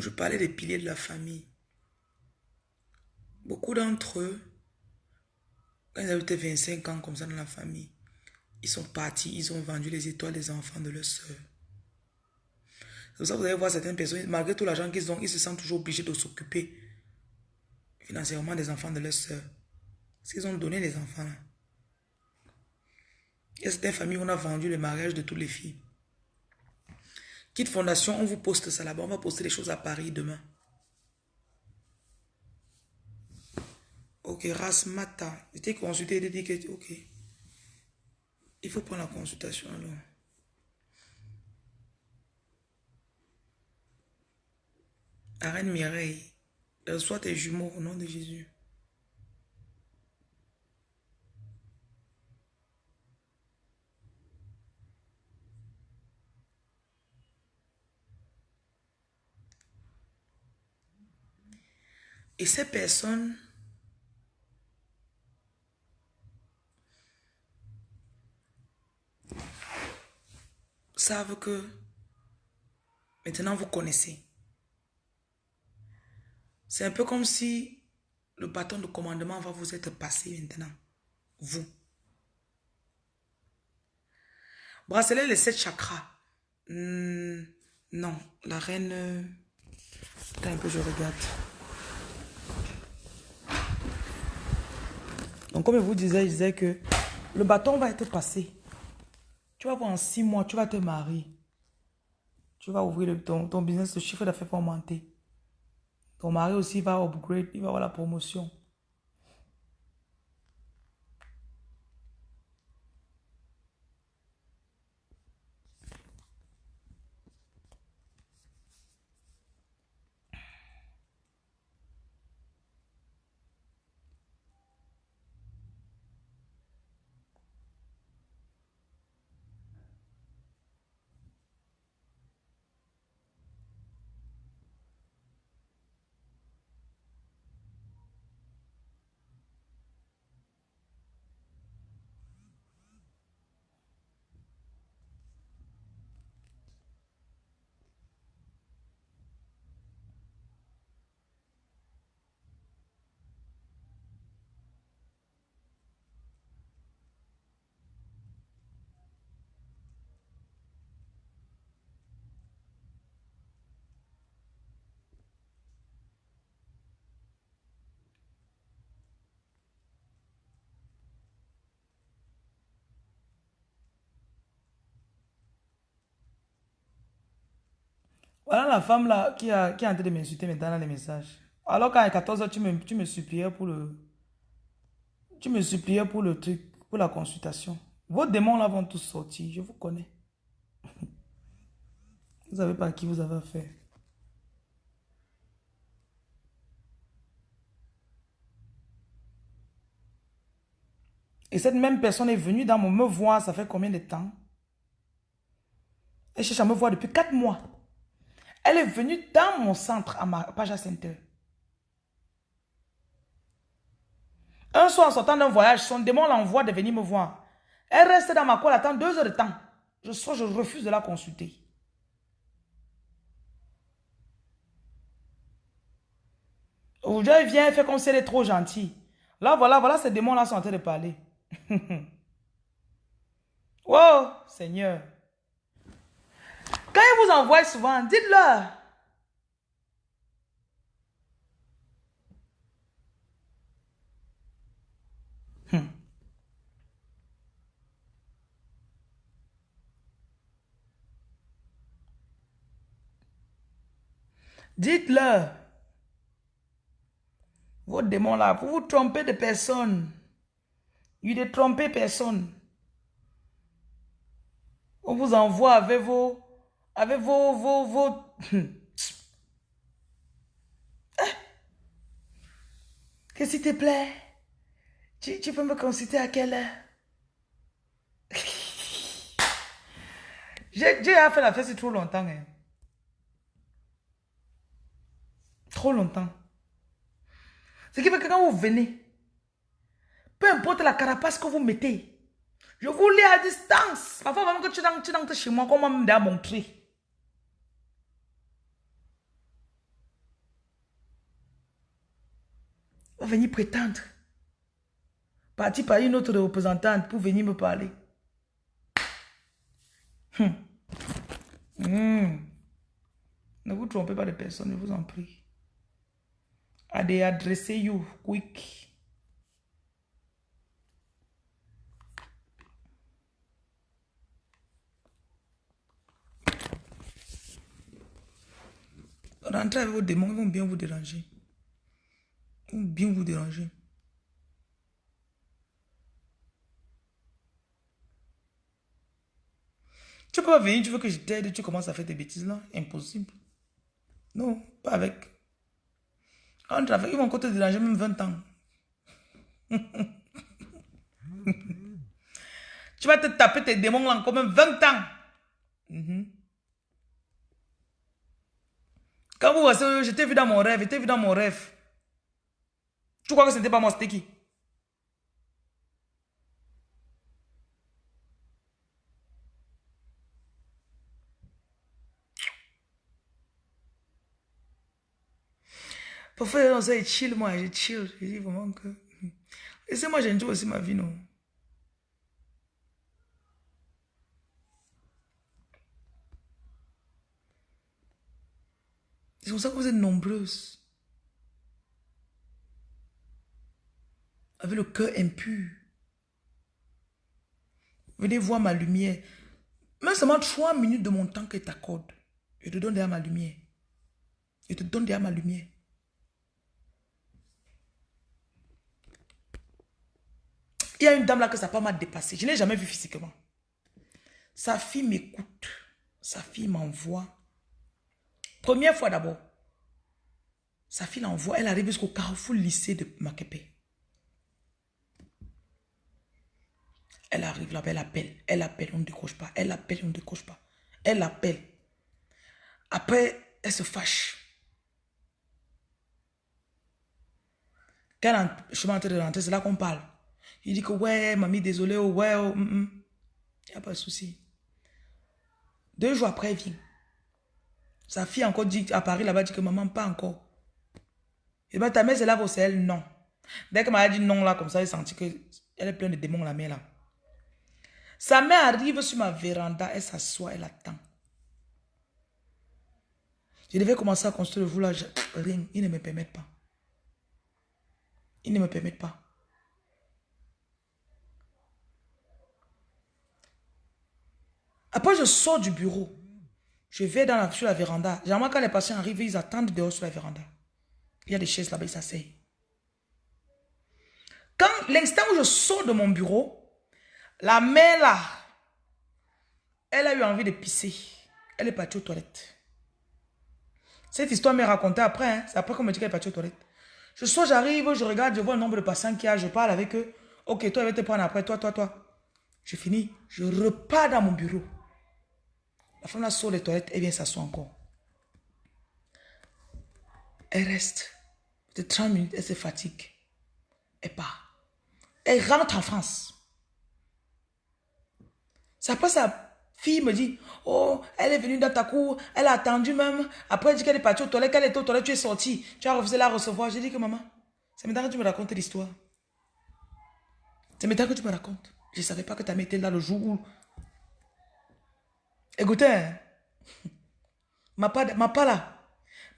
je parlais des piliers de la famille. Beaucoup d'entre eux, quand ils avaient 25 ans comme ça dans la famille, ils sont partis, ils ont vendu les étoiles des enfants de leurs soeurs. C'est pour ça que vous allez voir certaines personnes, malgré tout l'argent qu'ils ont, ils se sentent toujours obligés de s'occuper financièrement des enfants de leurs soeurs. Parce qu'ils ont donné les enfants là. Il y a certaines familles où on a vendu le mariage de toutes les filles. Kit Fondation, on vous poste ça là-bas. On va poster les choses à Paris demain. Ok, Rasmata. J'étais consulté, il dit que, ok. Il faut prendre la consultation alors. Arène Mireille, reçois tes jumeaux au nom de Jésus. Et ces personnes savent que maintenant vous connaissez. C'est un peu comme si le bâton de commandement va vous être passé maintenant. Vous. Bracelet les sept chakras. Hmm, non, la reine... Attends un peu, je regarde. Donc, comme je vous disais, je disais que le bâton va être passé. Tu vas voir en six mois, tu vas te marier. Tu vas ouvrir ton, ton business, le chiffre d'affaires va augmenter. Ton mari aussi va upgrade, il va avoir la promotion. Voilà la femme là qui, a, qui est en train de m'insulter maintenant dans les messages. Alors qu'à 14h, tu me, tu me suppliais pour le... Tu me suppliais pour le truc, pour la consultation. Vos démons là vont tous sortir, je vous connais. Vous savez pas à qui vous avez affaire. Et cette même personne est venue dans mon me voir, ça fait combien de temps? Elle cherche à me voir depuis 4 mois. Elle est venue dans mon centre, à ma page center. Un soir, en sortant d'un voyage, son démon l'envoie de venir me voir. Elle reste dans ma cour, elle attend deux heures de temps. Je sors, je refuse de la consulter. Aujourd'hui, elle vient, elle fait comme si elle est trop gentille. Là, voilà, voilà, ces démons-là sont en train de parler. oh, Seigneur. Quand il vous envoie souvent, dites-leur. Hmm. Dites-leur. Vos démons là, pour vous tromper de personne. Il ne trompez personne. On vous envoie avec vos... Avec vos... vos, vos... Que s'il te plaît, tu, tu, peux me consulter à quelle heure? J'ai fait la fête trop longtemps. Hein. Trop longtemps. Ce qui fait que quand vous venez, peu importe la carapace que vous mettez. Je vous lis à distance. Parfois, même que tu es chez moi, comment me montrer. On venir prétendre. Parti par une autre représentante pour venir me parler. Hum. Hum. Ne vous trompez pas de personne, je vous en prie. Allez, adressez-vous quick. Rentrez avec vos démons, ils vont bien vous déranger. Bien vous déranger. Tu peux pas venir, tu veux que je t'aide, tu commences à faire des bêtises là. Impossible. Non, pas avec. Entre avec, ils vont encore te déranger même 20 ans. tu vas te taper tes démons là encore même 20 ans. Mm Quand vous voyez, je t'ai vu dans mon rêve, je t'ai vu dans mon rêve. Tu crois que ce n'était pas moi, c'était qui? Parfois, on se chill, moi, je chill. Je dis vraiment que... Laissez-moi, j'enjoy aussi ma vie, non? C'est pour ça que vous êtes nombreuses. Avec le cœur impur. Venez voir ma lumière. Même seulement trois minutes de mon temps que tu accordes. Je te donne derrière ma lumière. Je te donne derrière ma lumière. Il y a une dame là que sa femme m'a dépassé. Je ne l'ai jamais vue physiquement. Sa fille m'écoute. Sa fille m'envoie Première fois d'abord. Sa fille l'envoie, elle arrive jusqu'au carrefour lycée de Makepe. Elle arrive là-bas, elle appelle, elle appelle, on ne décroche pas, elle appelle, on ne décroche pas. Elle appelle. Après, elle se fâche. Quand je suis en train de rentrer, c'est là qu'on parle. Il dit que ouais, mamie, désolé, oh, ouais, oh, mm, mm. il n'y a pas de souci. Deux jours après, elle vient. Sa fille encore dit, à Paris là-bas, dit que maman, pas encore. Et bien, ta mère, c'est là pour elle, non. Dès que m'a dit non là, comme ça, elle senti que elle est pleine de démons, la mère là. Sa mère arrive sur ma véranda, elle s'assoit, elle attend. Je devais commencer à construire le voulage. Rien, ils ne me permettent pas. Ils ne me permettent pas. Après, je sors du bureau. Je vais sur la véranda. Généralement, quand les patients arrivent, ils attendent dehors sur la véranda. Il y a des chaises là-bas, ils s'asseyent. Quand l'instant où je sors de mon bureau, la mère là, elle a eu envie de pisser. Elle est partie aux toilettes. Cette histoire m'est racontée après. Hein. C'est après qu'on me dit qu'elle est partie aux toilettes. Je sors, j'arrive, je regarde, je vois le nombre de patients qu'il y a, je parle avec eux. Ok, toi, elle va te prendre après, toi, toi, toi. Je finis, je repars dans mon bureau. La femme là sort les toilettes, elle vient s'asseoir encore. Elle reste de 30 minutes, elle se fatigue. Elle part. Elle rentre en France. C'est après sa fille me dit, oh, elle est venue dans ta cour, elle a attendu même. Après, elle dit qu'elle est partie aux toilettes, qu'elle était aux toilettes, tu es sortie. Tu as refusé la recevoir. J'ai dit que maman, c'est maintenant que tu me racontes l'histoire. C'est maintenant que tu me racontes. Je ne savais pas que ta mère était là le jour où... Écoutez, hein. ma, pas, ma pas là,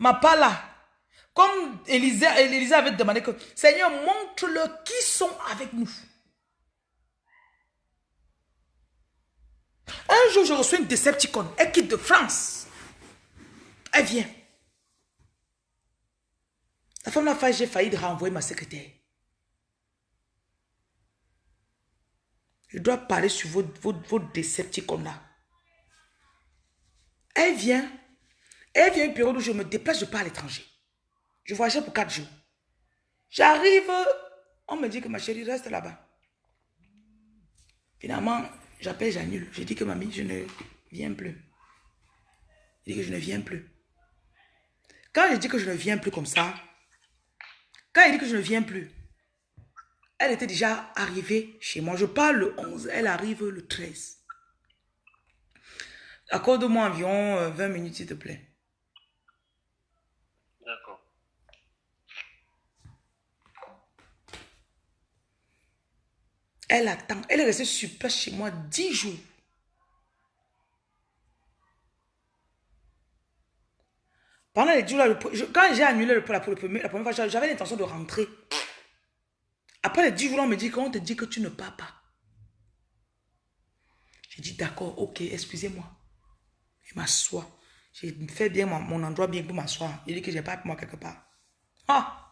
ma pas là, comme Élisée, avait demandé que, Seigneur, montre-le qui sont avec nous. Un jour, je reçois une Decepticon. Elle quitte de France. Elle vient. La femme l'a j'ai failli de renvoyer ma secrétaire. Je dois parler sur votre, votre, votre Decepticon là. Elle vient. Elle vient une période où je me déplace, je pars à l'étranger. Je voyageais pour quatre jours. J'arrive, on me dit que ma chérie reste là-bas. Finalement, j'appelle, j'annule. Je dis que mamie, je ne viens plus. Je dis que je ne viens plus. Quand je dis que je ne viens plus comme ça, quand elle dit que je ne viens plus, elle était déjà arrivée chez moi. Je parle le 11, elle arrive le 13. Accorde-moi environ 20 euh, minutes, s'il te plaît. Elle attend. Elle est restée sur place chez moi 10 jours. Pendant les jours là, quand j'ai annulé le, la, la première fois, j'avais l'intention de rentrer. Après les 10 jours, on me dit qu'on te dit que tu ne pars pas. J'ai dit d'accord, ok, excusez-moi. Je m'assois. J'ai fait bien mon, endroit bien pour m'asseoir. Il dit que j'ai pas moi quelque part. Ah!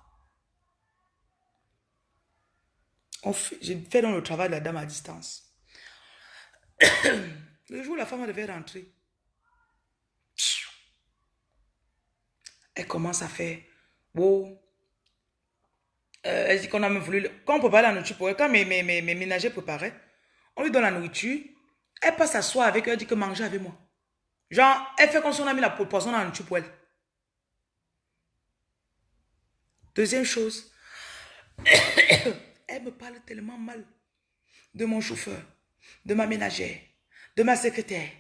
J'ai fait dans le travail de la dame à distance. le jour où la femme devait rentrer, elle commence à faire, euh, elle dit qu'on a même voulu, quand on prépare la nourriture pour elle, quand mes, mes, mes, ménagers préparaient, on lui donne la nourriture, elle passe s'asseoir avec eux, elle dit que manger avec moi. Genre, elle fait comme si on a mis la poisson dans la nourriture pour elle. Deuxième chose, Elle me parle tellement mal de mon chauffeur, de ma ménagère, de ma secrétaire.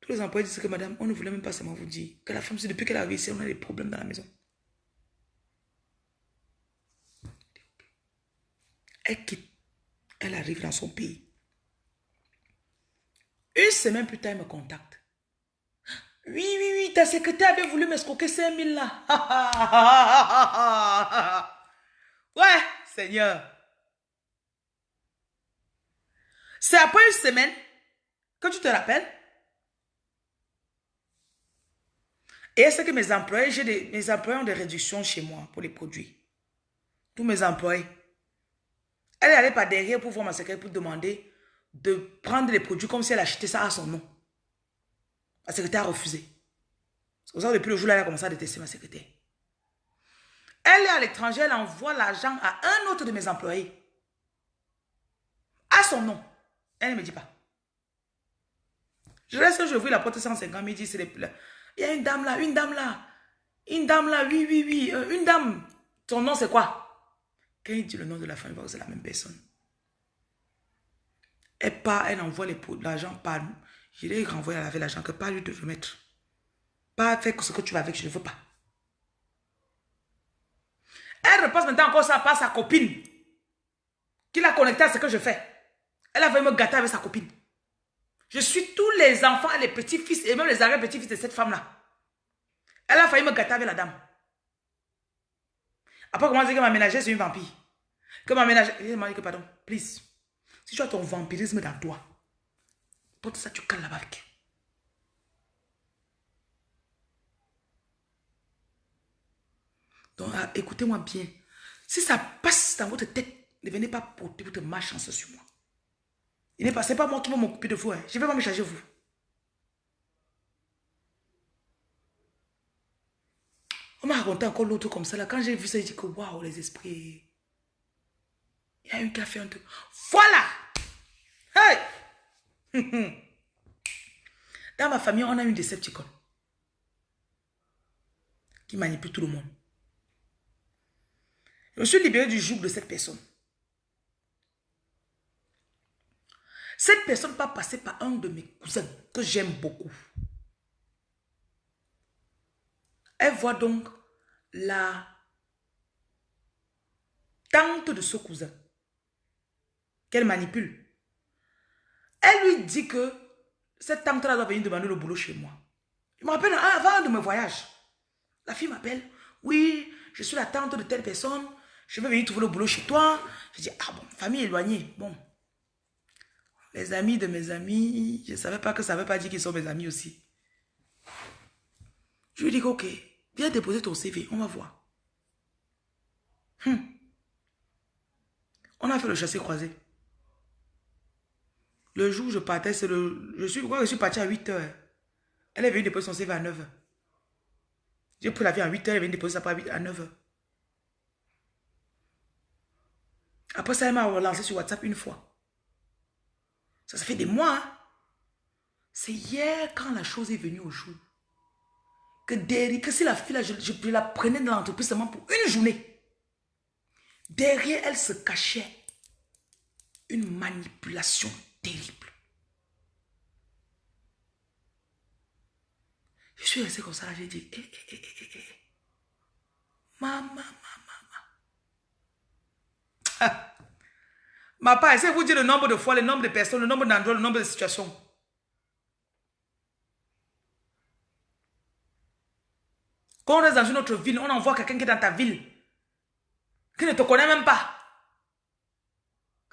Tous les employés disent que madame, on ne voulait même pas seulement vous dire que la femme, c'est depuis qu'elle arrive ici, on a des problèmes dans la maison. Elle quitte. Elle arrive dans son pays. Une semaine plus tard, elle me contacte. Oui, oui, oui, ta secrétaire avait voulu m'escroquer 5000 là. ouais, Seigneur. C'est après une semaine que tu te rappelles. Et est-ce que mes employés, mes employés ont des réductions chez moi pour les produits? Tous mes employés. Elle est allée par derrière pour voir ma secrétaire pour demander de prendre les produits comme si elle achetait ça à son nom. Ma secrétaire a refusé. C'est pour ça que depuis le jour-là, elle a commencé à détester ma secrétaire. Elle est à l'étranger, elle envoie l'argent à un autre de mes employés. À son nom. Elle ne me dit pas. Je reste, je ouvre la porte 150, il dit, c'est Il y a une dame là, une dame là. Une dame là, oui, oui, oui. Euh, une dame. Son nom, c'est quoi? Quand il dit le nom de la femme, il que c'est la même personne. Elle part, elle envoie l'argent par nous. Je lui renvoyer à laver l'argent, que pas lui de remettre. Pas faire ce que tu vas avec, je ne veux pas. Elle repasse maintenant encore ça par sa copine. Qui l'a connecté à ce que je fais. Elle a voulu me gâter avec sa copine. Je suis tous les enfants, les petits-fils et même les arrière-petits-fils de cette femme-là. Elle a failli me gâter avec la dame. Après, comment dire que ma ménagère, c'est une vampire? Que ma ménagère... Elle m'a dit que, pardon, please. Si tu as ton vampirisme dans toi, porte ça, tu cales là-bas avec. Donc, ah, écoutez-moi bien. Si ça passe dans votre tête, ne venez pas porter votre malchance sur moi. Il n'est pas, pas moi qui vais m'occuper de vous. Hein. Je ne vais pas me charger de vous. On m'a raconté encore l'autre comme ça. Là. Quand j'ai vu ça, j'ai dit que waouh, les esprits. Il y a un qui a fait un truc. Voilà! Hey! Dans ma famille, on a une Decepticon qui manipule tout le monde. Je suis libéré du joug de cette personne. Cette personne va passer par un de mes cousins que j'aime beaucoup. Elle voit donc la tante de ce cousin qu'elle manipule. Elle lui dit que cette tante-là doit venir demander le boulot chez moi. Je me rappelle, avant de me voyage, la fille m'appelle. Oui, je suis la tante de telle personne. Je veux venir trouver le boulot chez toi. Je dis, ah bon, famille éloignée. Bon. Les amis de mes amis, je ne savais pas que ça ne veut pas dire qu'ils sont mes amis aussi. Je lui dis, ok, viens déposer ton CV, on va voir. Hum. On a fait le chassé croisé. Le jour où je partais, c'est le... Je suis, je suis parti à 8 heures. Elle est venue déposer son CV à 9 heures. J'ai pris l'avion à 8 heures, elle est venue déposer ça à 9 heures. Après ça, elle m'a relancé sur WhatsApp une fois. Ça, ça fait des mois. Hein. C'est hier quand la chose est venue au jour. Que derrière, que si la fille, je, la prenais dans l'entreprise seulement pour une journée. Derrière elle se cachait une manipulation terrible. Je suis resté comme ça, j'ai dit, eh, eh, eh, eh, eh. Maman, maman, maman. Ma part, c'est vous dire le nombre de fois, le nombre de personnes, le nombre d'endroits, le nombre de situations? Quand on est dans une autre ville, on envoie quelqu'un qui est dans ta ville, qui ne te connaît même pas.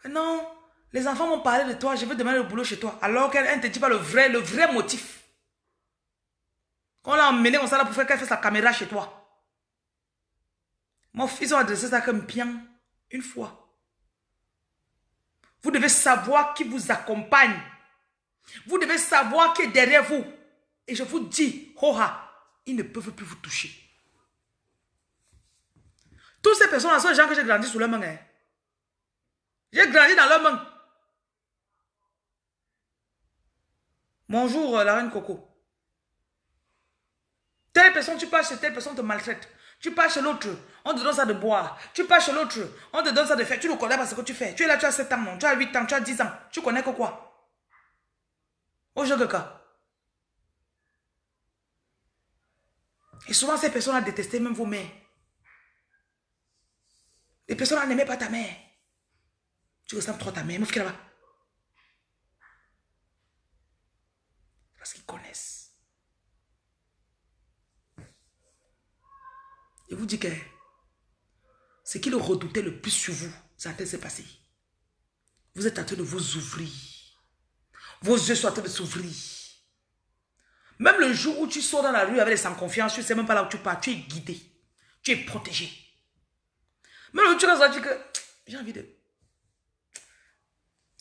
Non, les enfants m'ont parlé de toi, je veux demander le boulot chez toi. Alors qu'elle ne te dit pas le vrai, le vrai motif. Quand on l'a emmené comme ça là pour faire qu'elle fasse sa caméra chez toi. Mon fils a adressé ça comme bien une fois. Vous devez savoir qui vous accompagne. Vous devez savoir qui est derrière vous. Et je vous dis, Hoha, ils ne peuvent plus vous toucher. Toutes ces personnes-là sont les gens que j'ai grandi sous leur main. Hein. J'ai grandi dans leur main. Bonjour, euh, la reine Coco. Telle personne, tu passes chez telle personne, te maltraite. Tu pars chez l'autre, on te donne ça de boire. Tu pars chez l'autre, on te donne ça de faire. Tu ne connais pas ce que tu fais. Tu es là, tu as 7 ans, non. Tu as 8 ans, tu as 10 ans. Tu connais que quoi? Au jeu de cas. Et souvent, ces personnes ont détesté même vos mères. Les personnes n'aimaient pas ta mère. Tu ressembles trop à ta mère. Mouf là-bas. Parce qu'ils connaissent. Je vous dis que ce qu'il redoutait le plus sur vous, ça s'est passé. Vous êtes en train de vous ouvrir. Vos yeux sont en train de s'ouvrir. Même le jour où tu sors dans la rue avec les sans confiance, tu ne sais même pas là où tu pars, tu es guidé. Tu es protégé. Même le jour où tu vas dire que j'ai envie de...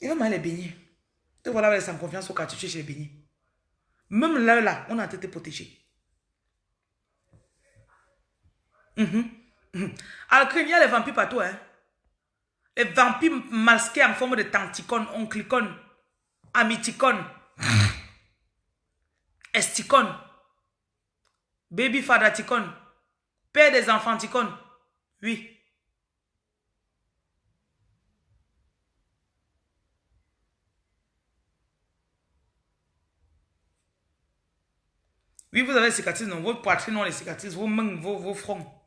Il va m'aller beignets. Te voilà avec les sans confiance au quartier, tu es chez les beignets. Même là, là, on a été protégé. Mhm. Alors, il y a les vampires partout. Hein? Les vampires masqués en forme de tanticone, onclicone, amiticone, esticone, baby fadaticone, père des enfanticones. Oui. Oui, vous avez cicatrices, non, vos poitrines ont les cicatrices, vos mains, vos, vos fronts.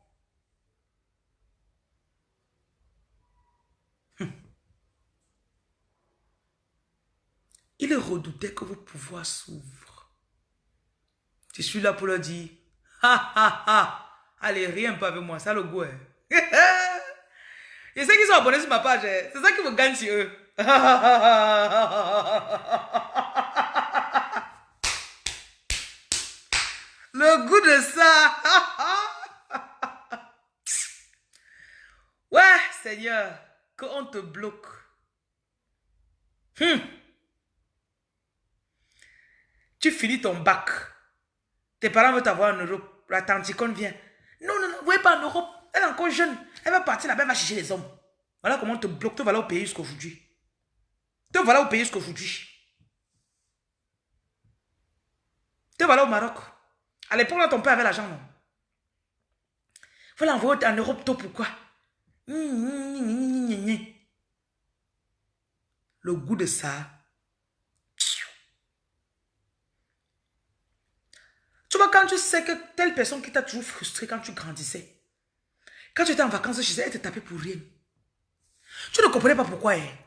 Il redoutait que vos pouvoirs s'ouvrent. Je suis là pour leur dire, ha ha ha, allez, rien pas avec moi, ça le goût. Hein. Je sais qu'ils sont abonnés sur ma page, hein. c'est ça qui me gagne sur eux. Le goût de ça. Seigneur, qu'on te bloque. Hum. Tu finis ton bac. Tes parents veulent t'avoir en Europe. La tanticone vient. Non, non, non, vous voyez pas en Europe. Elle est encore jeune. Elle va partir là-bas, elle va chercher les hommes. Voilà comment on te bloque. Te voilà au pays jusqu'aujourd'hui. Te voilà au pays jusqu'aujourd'hui. Te voilà au Maroc. À l'époque, là, ton père avait l'argent, non? Voilà, envoyer en Europe, toi, pourquoi? Le goût de ça. Tu vois, quand tu sais que telle personne qui t'a toujours frustré quand tu grandissais, quand tu étais en vacances chez elle, elle te tapait pour rien. Tu ne comprenais pas pourquoi elle.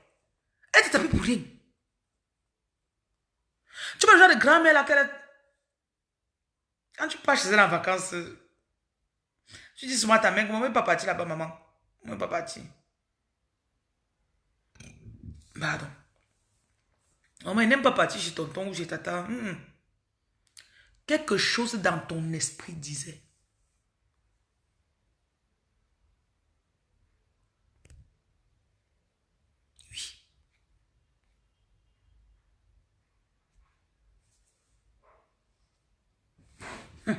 Elle te tapait pour rien. Tu vois le genre de grand-mère là Quand tu pars chez elle en vacances, tu dis souvent à ta mère, maman n'est pas partie là-bas, maman? Maman n'est pas partie. Pardon. Maman n'est pas partie chez tonton ou chez tata. Quelque chose dans ton esprit disait. Oui. Hmm.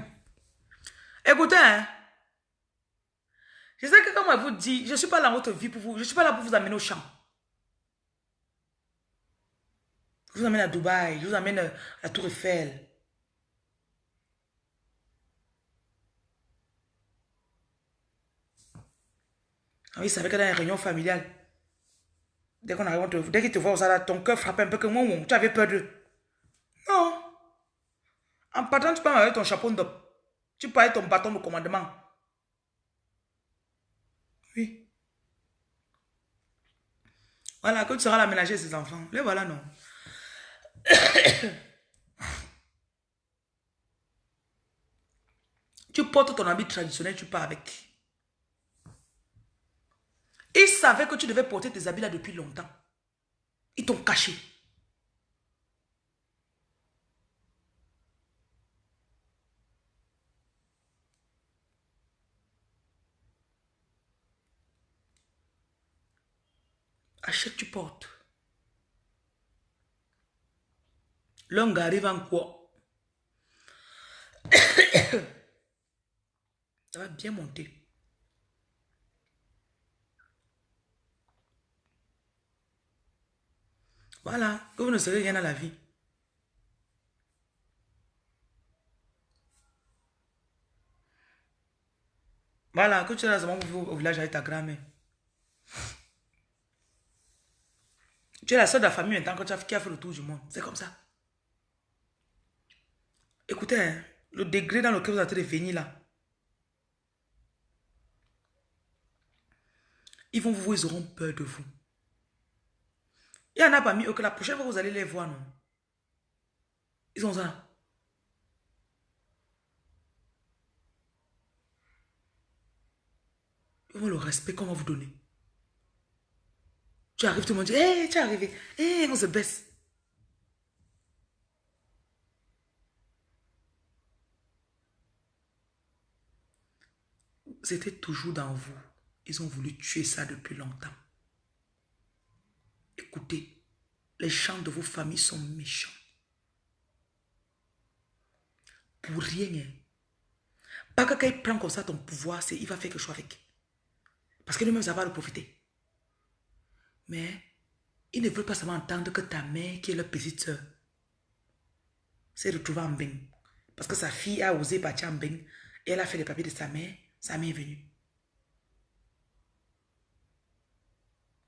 Écoutez, hein. Je sais que comme elle vous dit, je ne suis pas dans votre vie pour vous, je ne suis pas là pour vous amener au champ. Je vous amène à Dubaï, je vous amène à la Tour Eiffel. Ah oui, c'est avec dans les réunions familiales. Dès qu'on arrive, dès qu'ils te voient aux ton cœur frappe un peu que moi, tu avais peur d'eux. Non. En partant, tu peux avec ton chapeau de Tu peux avec ton bâton de commandement. Oui. Voilà, que tu seras l'aménager de ses enfants. Les voilà, non. tu portes ton habit traditionnel, tu pars avec. Ils savaient que tu devais porter tes habits là depuis longtemps. Ils t'ont caché. Achète, tu portes. L'homme arrive en quoi? Ça va bien monter. Voilà, que vous ne serez rien à la vie. Voilà, que tu es là au village avec ta grand-mère. Tu es la seule de la famille maintenant que tu as, qui a fait le tour du monde. C'est comme ça. Écoutez, hein, le degré dans lequel vous êtes venir là. Ils vont vous ils auront peur de vous. Il y en a parmi eux que la prochaine fois vous allez les voir, non? Ils ont ça. Vont le respect qu'on va vous donner. Tu arrives, tout le monde dit, hé, tu es arrivé. Hé, on se baisse. C'était toujours dans vous. Ils ont voulu tuer ça depuis longtemps. Écoutez, les gens de vos familles sont méchants. Pour rien. Hein. Pas que quand il prend comme ça ton pouvoir, il va faire quelque chose avec. Parce que lui-même, ça va le profiter. Mais il ne veut pas seulement entendre que ta mère, qui est leur petite soeur, s'est retrouvée en bain. Parce que sa fille a osé partir en bain et elle a fait les papiers de sa mère. Sa mère est venue.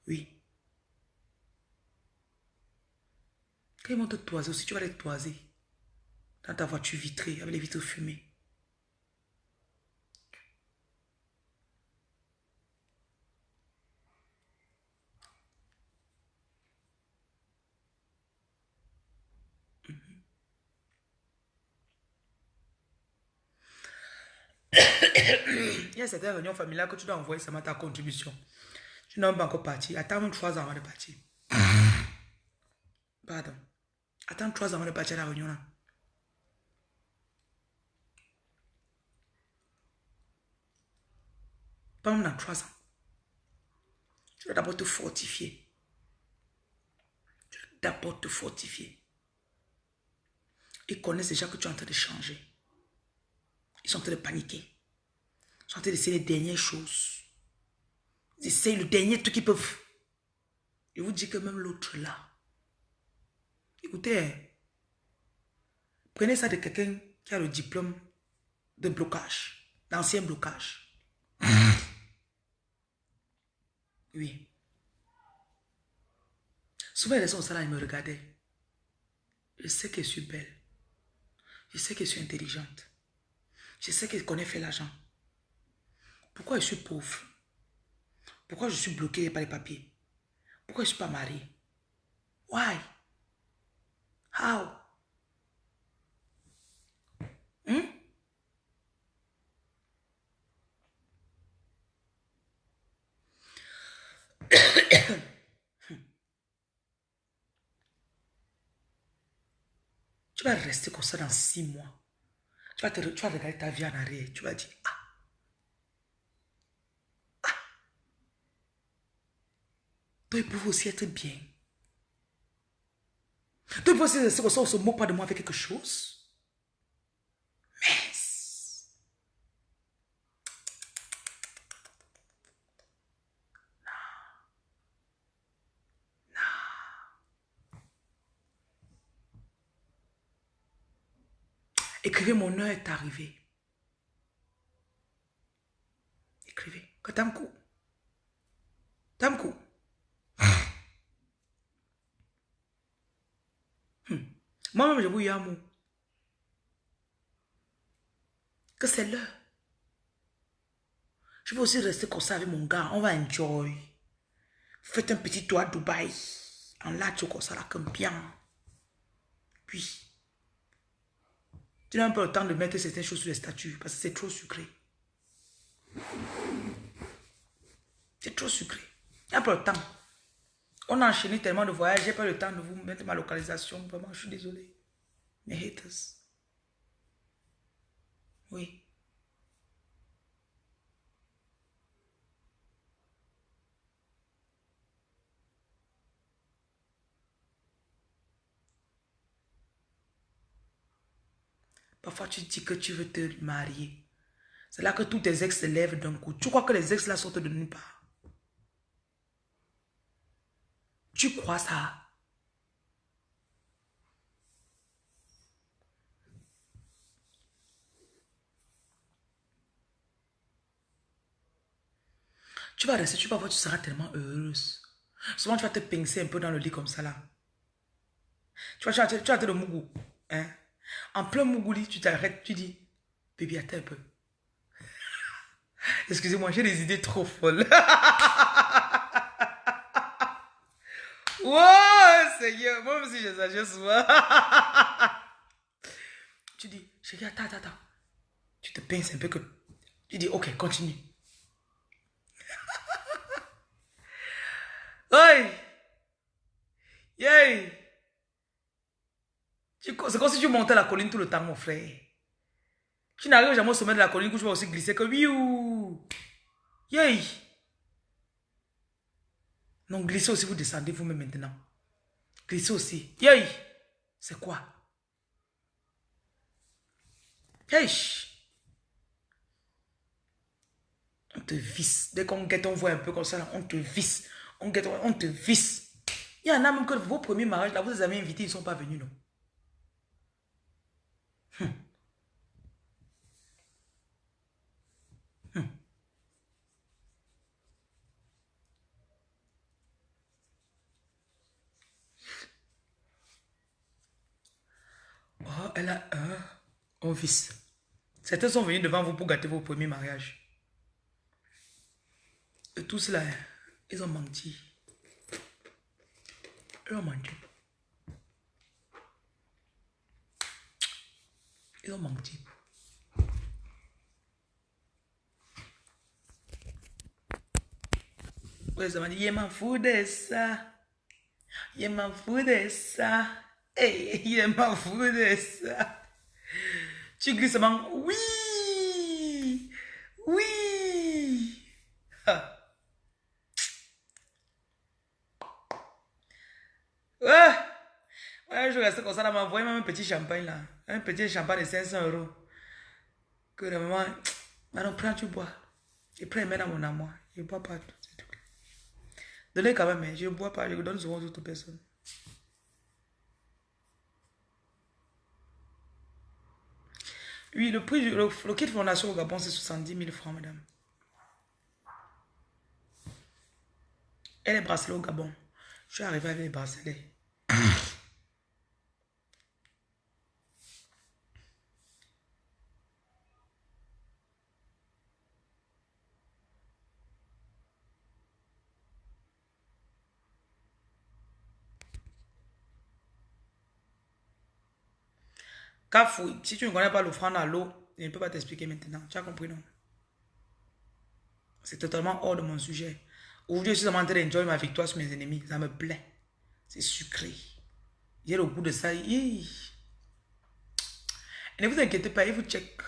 Oui. Quand ils toiser aussi, tu vas les toiser. Dans ta voiture vitrée, avec les vitres fumées. Il y a certaines réunions familiales que tu dois envoyer seulement ta contribution. Tu n'as pas encore parti. Attends même trois ans avant de partir. Pardon. Attends trois ans avant de partir à la réunion là. Pas même trois ans. Tu dois d'abord te fortifier. Tu dois d'abord te fortifier. Ils connaissent déjà que tu es en train de changer. Ils sont en train de paniquer. Ils sont en train d'essayer les dernières choses. Ils essayent le dernier truc qu'ils peuvent. Je vous dis que même l'autre là. Écoutez, prenez ça de quelqu'un qui a le diplôme de blocage, d'ancien blocage. Oui. Souvent, les gens sont là, ils me regardaient. Je sais que je suis belle. Je sais que je suis intelligente. Je sais que je connais faire l'argent. Pourquoi je suis pauvre? Pourquoi je suis bloqué par les papiers? Pourquoi je ne suis pas mariée? Why? How? Hmm? tu vas rester comme ça dans six mois. Tu vas, te, tu vas regarder ta vie en arrière. Tu vas dire, ah, ah. Toi, il pouvait aussi être bien. Pouvait aussi rester comme ça, on se moque pas de moi avec quelque chose. Mais... Écrivez, mon heure est arrivée. Écrivez. Katamkou. Tamkou. Hmm. Moi-même, je vous amour. Que c'est l'heure. Je vais aussi rester comme ça avec mon gars. On va enjoy. Faites un petit tour à Dubaï. En tu comme ça, là, comme bien. Puis, tu n'as pas le temps de mettre certaines choses sur les statues parce que c'est trop sucré. C'est trop sucré. N'y a pas le temps. On a enchaîné tellement de voyages, j'ai pas le temps de vous mettre ma localisation. Vraiment, je suis désolé. Mes haters. Oui. Parfois, tu dis que tu veux te marier. C'est là que tous tes ex se lèvent d'un coup. Tu crois que les ex là sortent de nulle part? Tu crois ça? Tu vas rester, tu vas voir, tu seras tellement heureuse. Souvent, tu vas te pincer un peu dans le lit comme ça là. Tu vas, tu vas, tu le mougou. Hein? En plein Mougouli, tu t'arrêtes, tu dis, bébé, attends un peu. Excusez-moi, j'ai des idées trop folles. wow, Seigneur, moi aussi j'exagère souvent. tu dis, chérie, attends, attends, attends. Tu te pinces un peu que... Tu dis, ok, continue. Oi! Yay! C'est comme si tu montais la colline tout le temps, mon frère. Tu n'arrives jamais au sommet de la colline où tu vas aussi glisser que. Yay. Non, glissez aussi, vous descendez vous-même maintenant. Glissez aussi. Yay. C'est quoi? Hey. On te visse. Dès qu'on guette, on voit un peu comme ça, on te visse. On guette, on te visse. Il y en a même que vos premiers mariages, là, vous les avez invités, ils ne sont pas venus, non? Hmm. Hmm. Oh, elle a un, fils. Certains sont venus devant vous pour gâter vos premiers mariages. Et tous là, ils ont menti. Ils ont menti. Ils ont menti. Ça m'a dit, il m'en fout de ça. Il m'en fout de ça. Hey, il est ma ça. Tu glisses seulement oui, oui. Ah. Ouais. Ouais, je restais comme ça là, m'envoyer même un petit champagne là. Un petit champagne de 500 euros. Que le maman, maintenant prends, tu bois. Et prends, mets dans mon amour. Je bois pas, c'est tout. Donnez quand même, hein. je bois pas, je donne souvent aux autres personnes. Oui, le prix, le, le kit fondation au Gabon, c'est 70 000 francs, madame. Elle est bracelet au Gabon. Je suis arrivé avec les bracelets. Kafou, si tu ne connais pas l'offrande à l'eau, je ne peux pas t'expliquer maintenant. Tu as compris, non? C'est totalement hors de mon sujet. Aujourd'hui, je suis en train d'enjoy ma victoire sur mes ennemis. Ça me plaît. C'est sucré. J'ai le goût de ça. Et ne vous inquiétez pas, il vous check.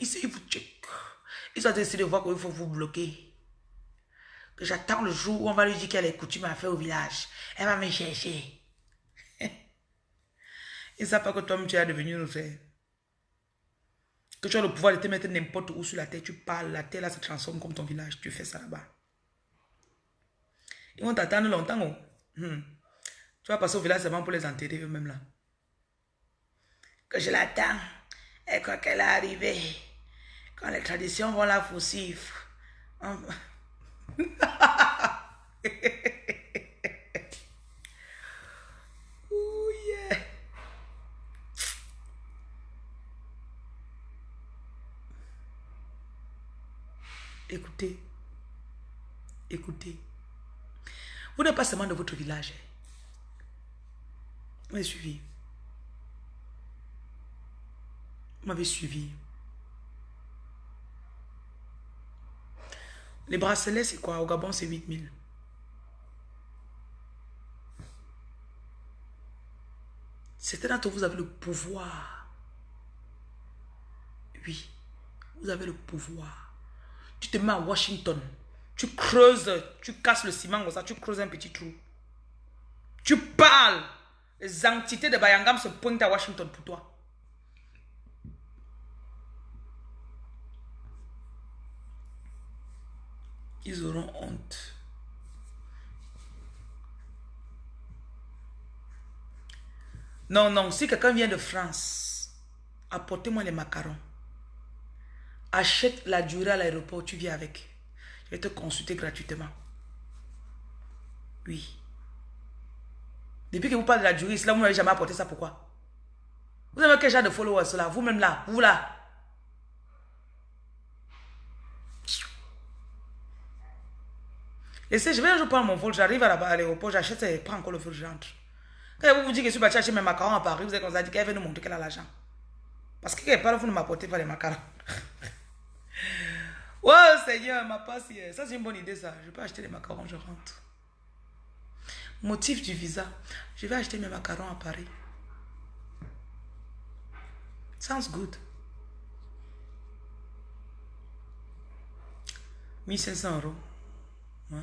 Ici, il vous check. Ils sont essayé de voir qu'il faut vous bloquer. Que j'attends le jour où on va lui dire qu'elle est coutume à faire au village. Elle va me chercher. Ils ne savent pas que toi tu es devenu le frère. Que tu as le pouvoir de te mettre n'importe où sur la terre. Tu parles, la terre là se transforme comme ton village. Tu fais ça là-bas. Ils vont t'attendre longtemps. Oh. Hmm. Tu vas passer au village seulement pour les enterrer eux-mêmes là. Que je l'attends. Et quand qu'elle est arrivée, quand les traditions vont la faussif. Écoutez. Écoutez. Vous n'êtes pas seulement de votre village. Vous m'avez suivi. Vous m'avez suivi. Les bracelets, c'est quoi? Au Gabon, c'est 8000. Certains d'entre vous avez le pouvoir. Oui, vous avez le pouvoir tu te mets à Washington. Tu creuses, tu casses le ciment comme ça, tu creuses un petit trou. Tu parles. Les entités de Bayangam se pointent à Washington pour toi. Ils auront honte. Non, non, si quelqu'un vient de France, apportez-moi les macarons. Achète la durée à l'aéroport, tu viens avec. Vais te consulter gratuitement. Oui. Depuis que vous parlez de la durée, là, vous n'avez jamais apporté ça. Pourquoi? Vous avez quel genre de followers là? Vous-même là? Vous là? Et si je vais un jour prendre mon vol, j'arrive à l'aéroport, j'achète et prends encore le vol, je rentre. Quand vous vous dites que je suis parti acheter mes macarons à Paris, vous êtes comme ça, dit qu'elle veut nous montrer qu'elle a l'argent. Parce que quelque part, vous ne m'apportez pas les macarons. Oh Seigneur, ma passe. Ça, c'est une bonne idée, ça. Je peux acheter les macarons, je rentre. Motif du visa. Je vais acheter mes macarons à Paris. Sounds good. 1500 euros. Ouais.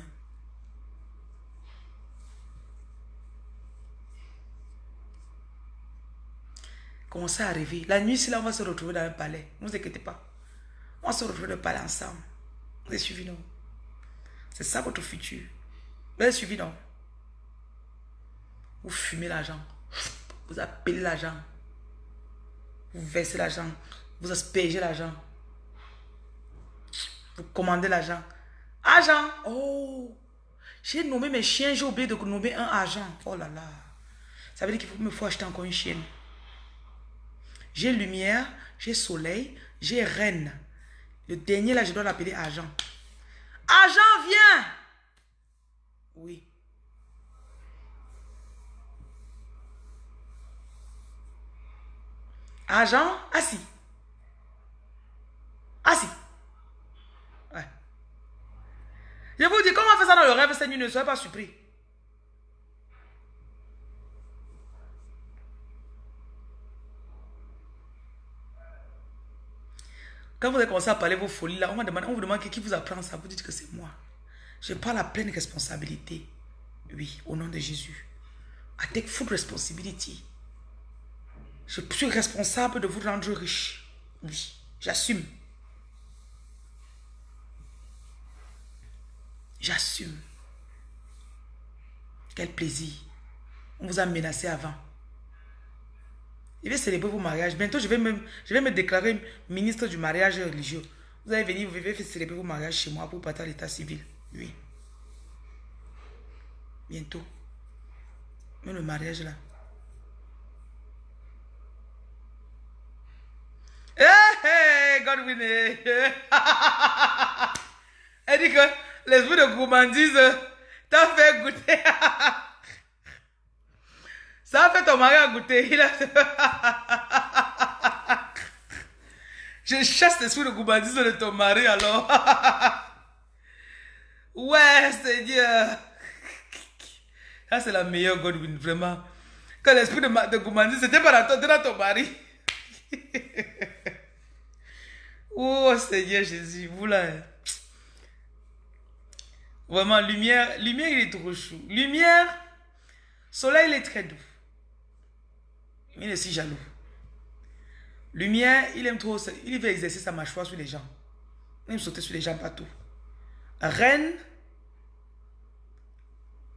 Commencez à rêver. La nuit, si là, on va se retrouver dans un palais. Ne vous inquiétez pas. On se retrouve de parler ensemble. Vous avez suivi, non? C'est ça votre futur. Vous avez suivi, non? Vous fumez l'argent. Vous appelez l'argent. Vous versez l'argent. Vous aspergez l'argent. Vous commandez l'argent. Agent. Oh. J'ai nommé mes chiens. J'ai oublié de nommer un agent. Oh là là. Ça veut dire qu'il me faut acheter encore une chienne. J'ai lumière. J'ai soleil. J'ai reine. Le dernier là, je dois l'appeler agent. Agent, viens. Oui. Agent, assis. Assis. Ouais. Je vous dis, comment on fait ça dans le rêve, Seigneur, ne soyez pas surpris. Quand vous avez commencé à parler vos folies là, on, vous demande qui vous apprend ça. Vous dites que c'est moi. Je parle à pleine responsabilité. Oui, au nom de Jésus. I take full responsibility. Je suis responsable de vous rendre riche. Oui, j'assume. J'assume. Quel plaisir. On vous a menacé avant. Je vais célébrer vos mariages. Bientôt, je vais, me, je vais me déclarer ministre du mariage religieux. Vous allez venir, vous allez célébrer vos mariages chez moi pour partir à l'état civil. Oui. Bientôt. Mais le mariage là. Hé, hey, Godwin. Elle dit que l'esprit de gourmandise t'a fait goûter. Ça a fait ton mari à goûter. Il a... Je chasse l'esprit de gourmandise de ton mari alors. ouais, Seigneur. Ça, c'est la meilleure Godwin, vraiment. Quand l'esprit de, de c'était pas dans ton, dans ton mari. oh, Seigneur Jésus, vous là. Vraiment, lumière, lumière, il est trop chou. Lumière, soleil, il est très doux. Il est si jaloux. Lumière, il aime trop, il veut exercer sa mâchoire sur les gens. Il aime sauter sur les gens partout. Reine,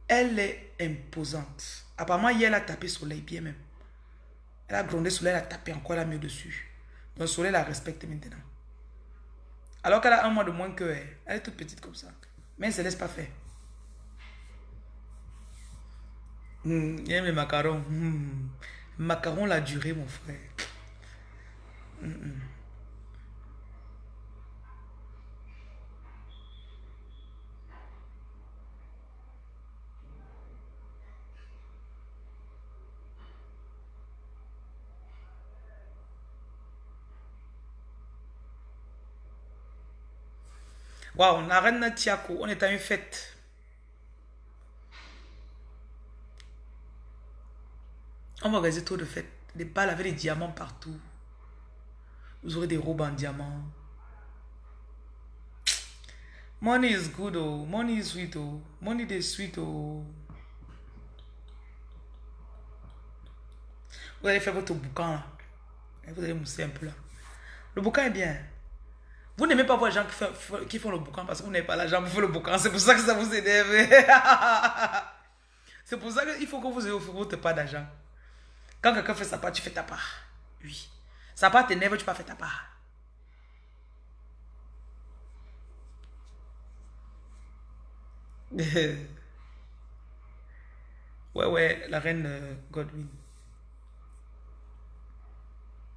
elle est imposante. Apparemment, hier, elle a tapé soleil bien même. Elle a grondé soleil, elle a tapé encore la mieux dessus. Donc, soleil la respecte maintenant. Alors qu'elle a un mois de moins que elle. Elle est toute petite comme ça. Mais elle ne se laisse pas faire. Mmh, il aime les macarons. Mmh. Macaron la durée, mon frère. Mmh, Waouh, la reine Tiako, on est à une fête. On va organiser trop de fêtes. Des balles avec des diamants partout. Vous aurez des robes en diamant. Money is good, oh. Money is sweet, oh. Money is sweet, oh. Vous allez faire votre boucan, là. Vous allez mousser un peu, là. Le boucan est bien. Vous n'aimez pas voir les gens qui font, le boucan parce que vous n'avez pas l'argent pour faire le boucan. C'est pour ça que ça vous énerve. C'est pour ça qu'il faut que vous ayez votre part d'argent. Quand quelqu'un fait sa part, tu fais ta part. Oui. Sa part t'énerve, tu pas faire ta part. ouais, ouais, la reine euh, Godwin.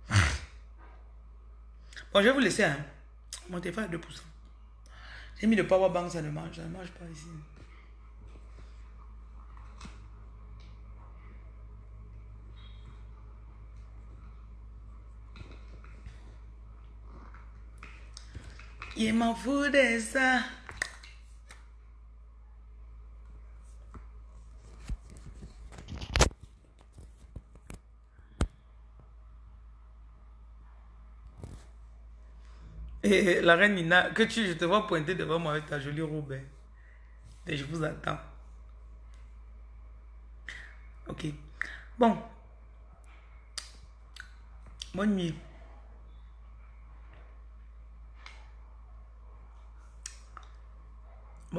Bon, je vais vous laisser. Hein. Mon téléphone est 2%. J'ai mis le power bank, ça ne marche. Ça ne marche pas ici. Il m'en fout de ça. Et la reine Nina, que tu, je te vois pointer devant moi avec ta jolie robe. Hein. Et je vous attends. Ok. Bon. Bonne nuit.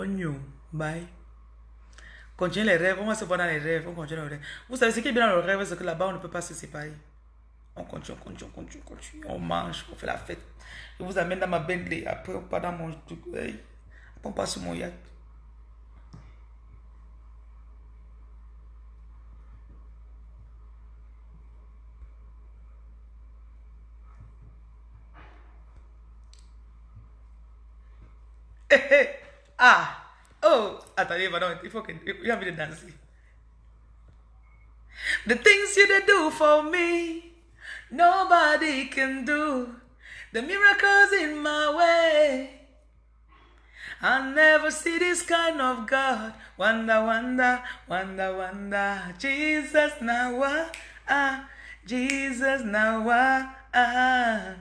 Nuit. Bye. Continuez les rêves. On va se voir dans les rêves. On continue les rêves. Vous savez ce qui est bien dans le rêve, c'est que là-bas, on ne peut pas se séparer. On continue, on continue, on continue, on continue. On mange, on fait la fête. Je vous amène dans ma Bentley. Après, on part dans mon truc. Après, on passe sur mon yacht. Ah! Oh! Madame, il faut que... Il a envie de danser. The things you do for me, nobody can do. The miracles in my way. I'll never see this kind of God. Wonder, wonder, wonder, wonder. Jesus now, ah, Jesus now, ah.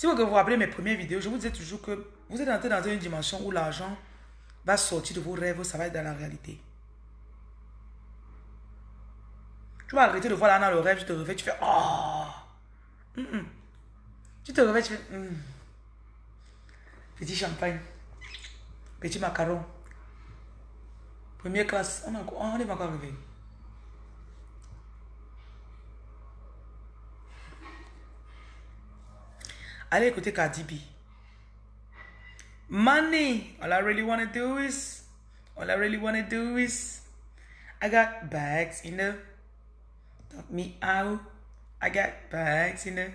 Si vous vous rappelez mes premières vidéos, je vous disais toujours que vous êtes entré dans une dimension où l'argent va sortir de vos rêves, ça va être dans la réalité. Tu vas arrêter de voir là dans le rêve, tu te réveilles, tu fais « Oh. Mm, mm. Tu te réveilles, tu fais. Mm. Petit champagne, petit macaron, première classe, on, a, on est encore arrivé. Allez écouter Cardi B. Money. All I really want to do is, all I really want to do is, I got bags in the, talk me out. I got bags in the,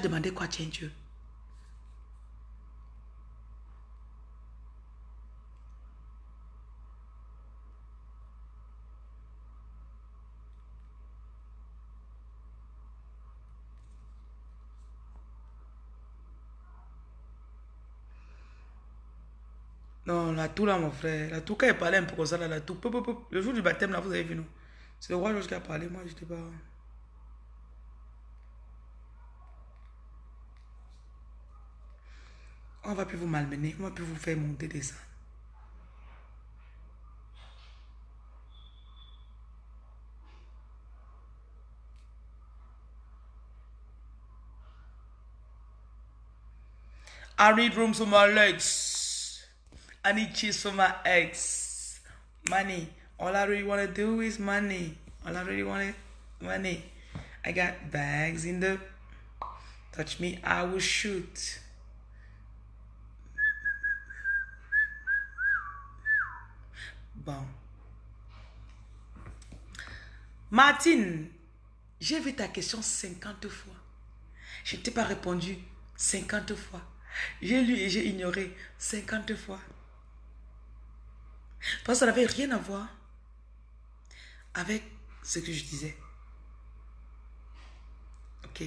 Demandé quoi, tiens Dieu? Non, la toux là, mon frère. La toux, quand elle parlait un peu comme ça, la toux. Le jour du baptême, là, vous avez vu, non? C'est le roi Georges qui a parlé. Moi, j'étais pas. On va plus vous malmener. On va plus vous faire monter. I need room for my legs. I need cheese for my eggs. Money. All I really want to do is money. All I really want is money. I got bags in the... Touch me, I will shoot. Bon. Martine, j'ai vu ta question 50 fois. Je ne t'ai pas répondu 50 fois. J'ai lu et j'ai ignoré 50 fois. Parce que ça n'avait rien à voir avec ce que je disais. Ok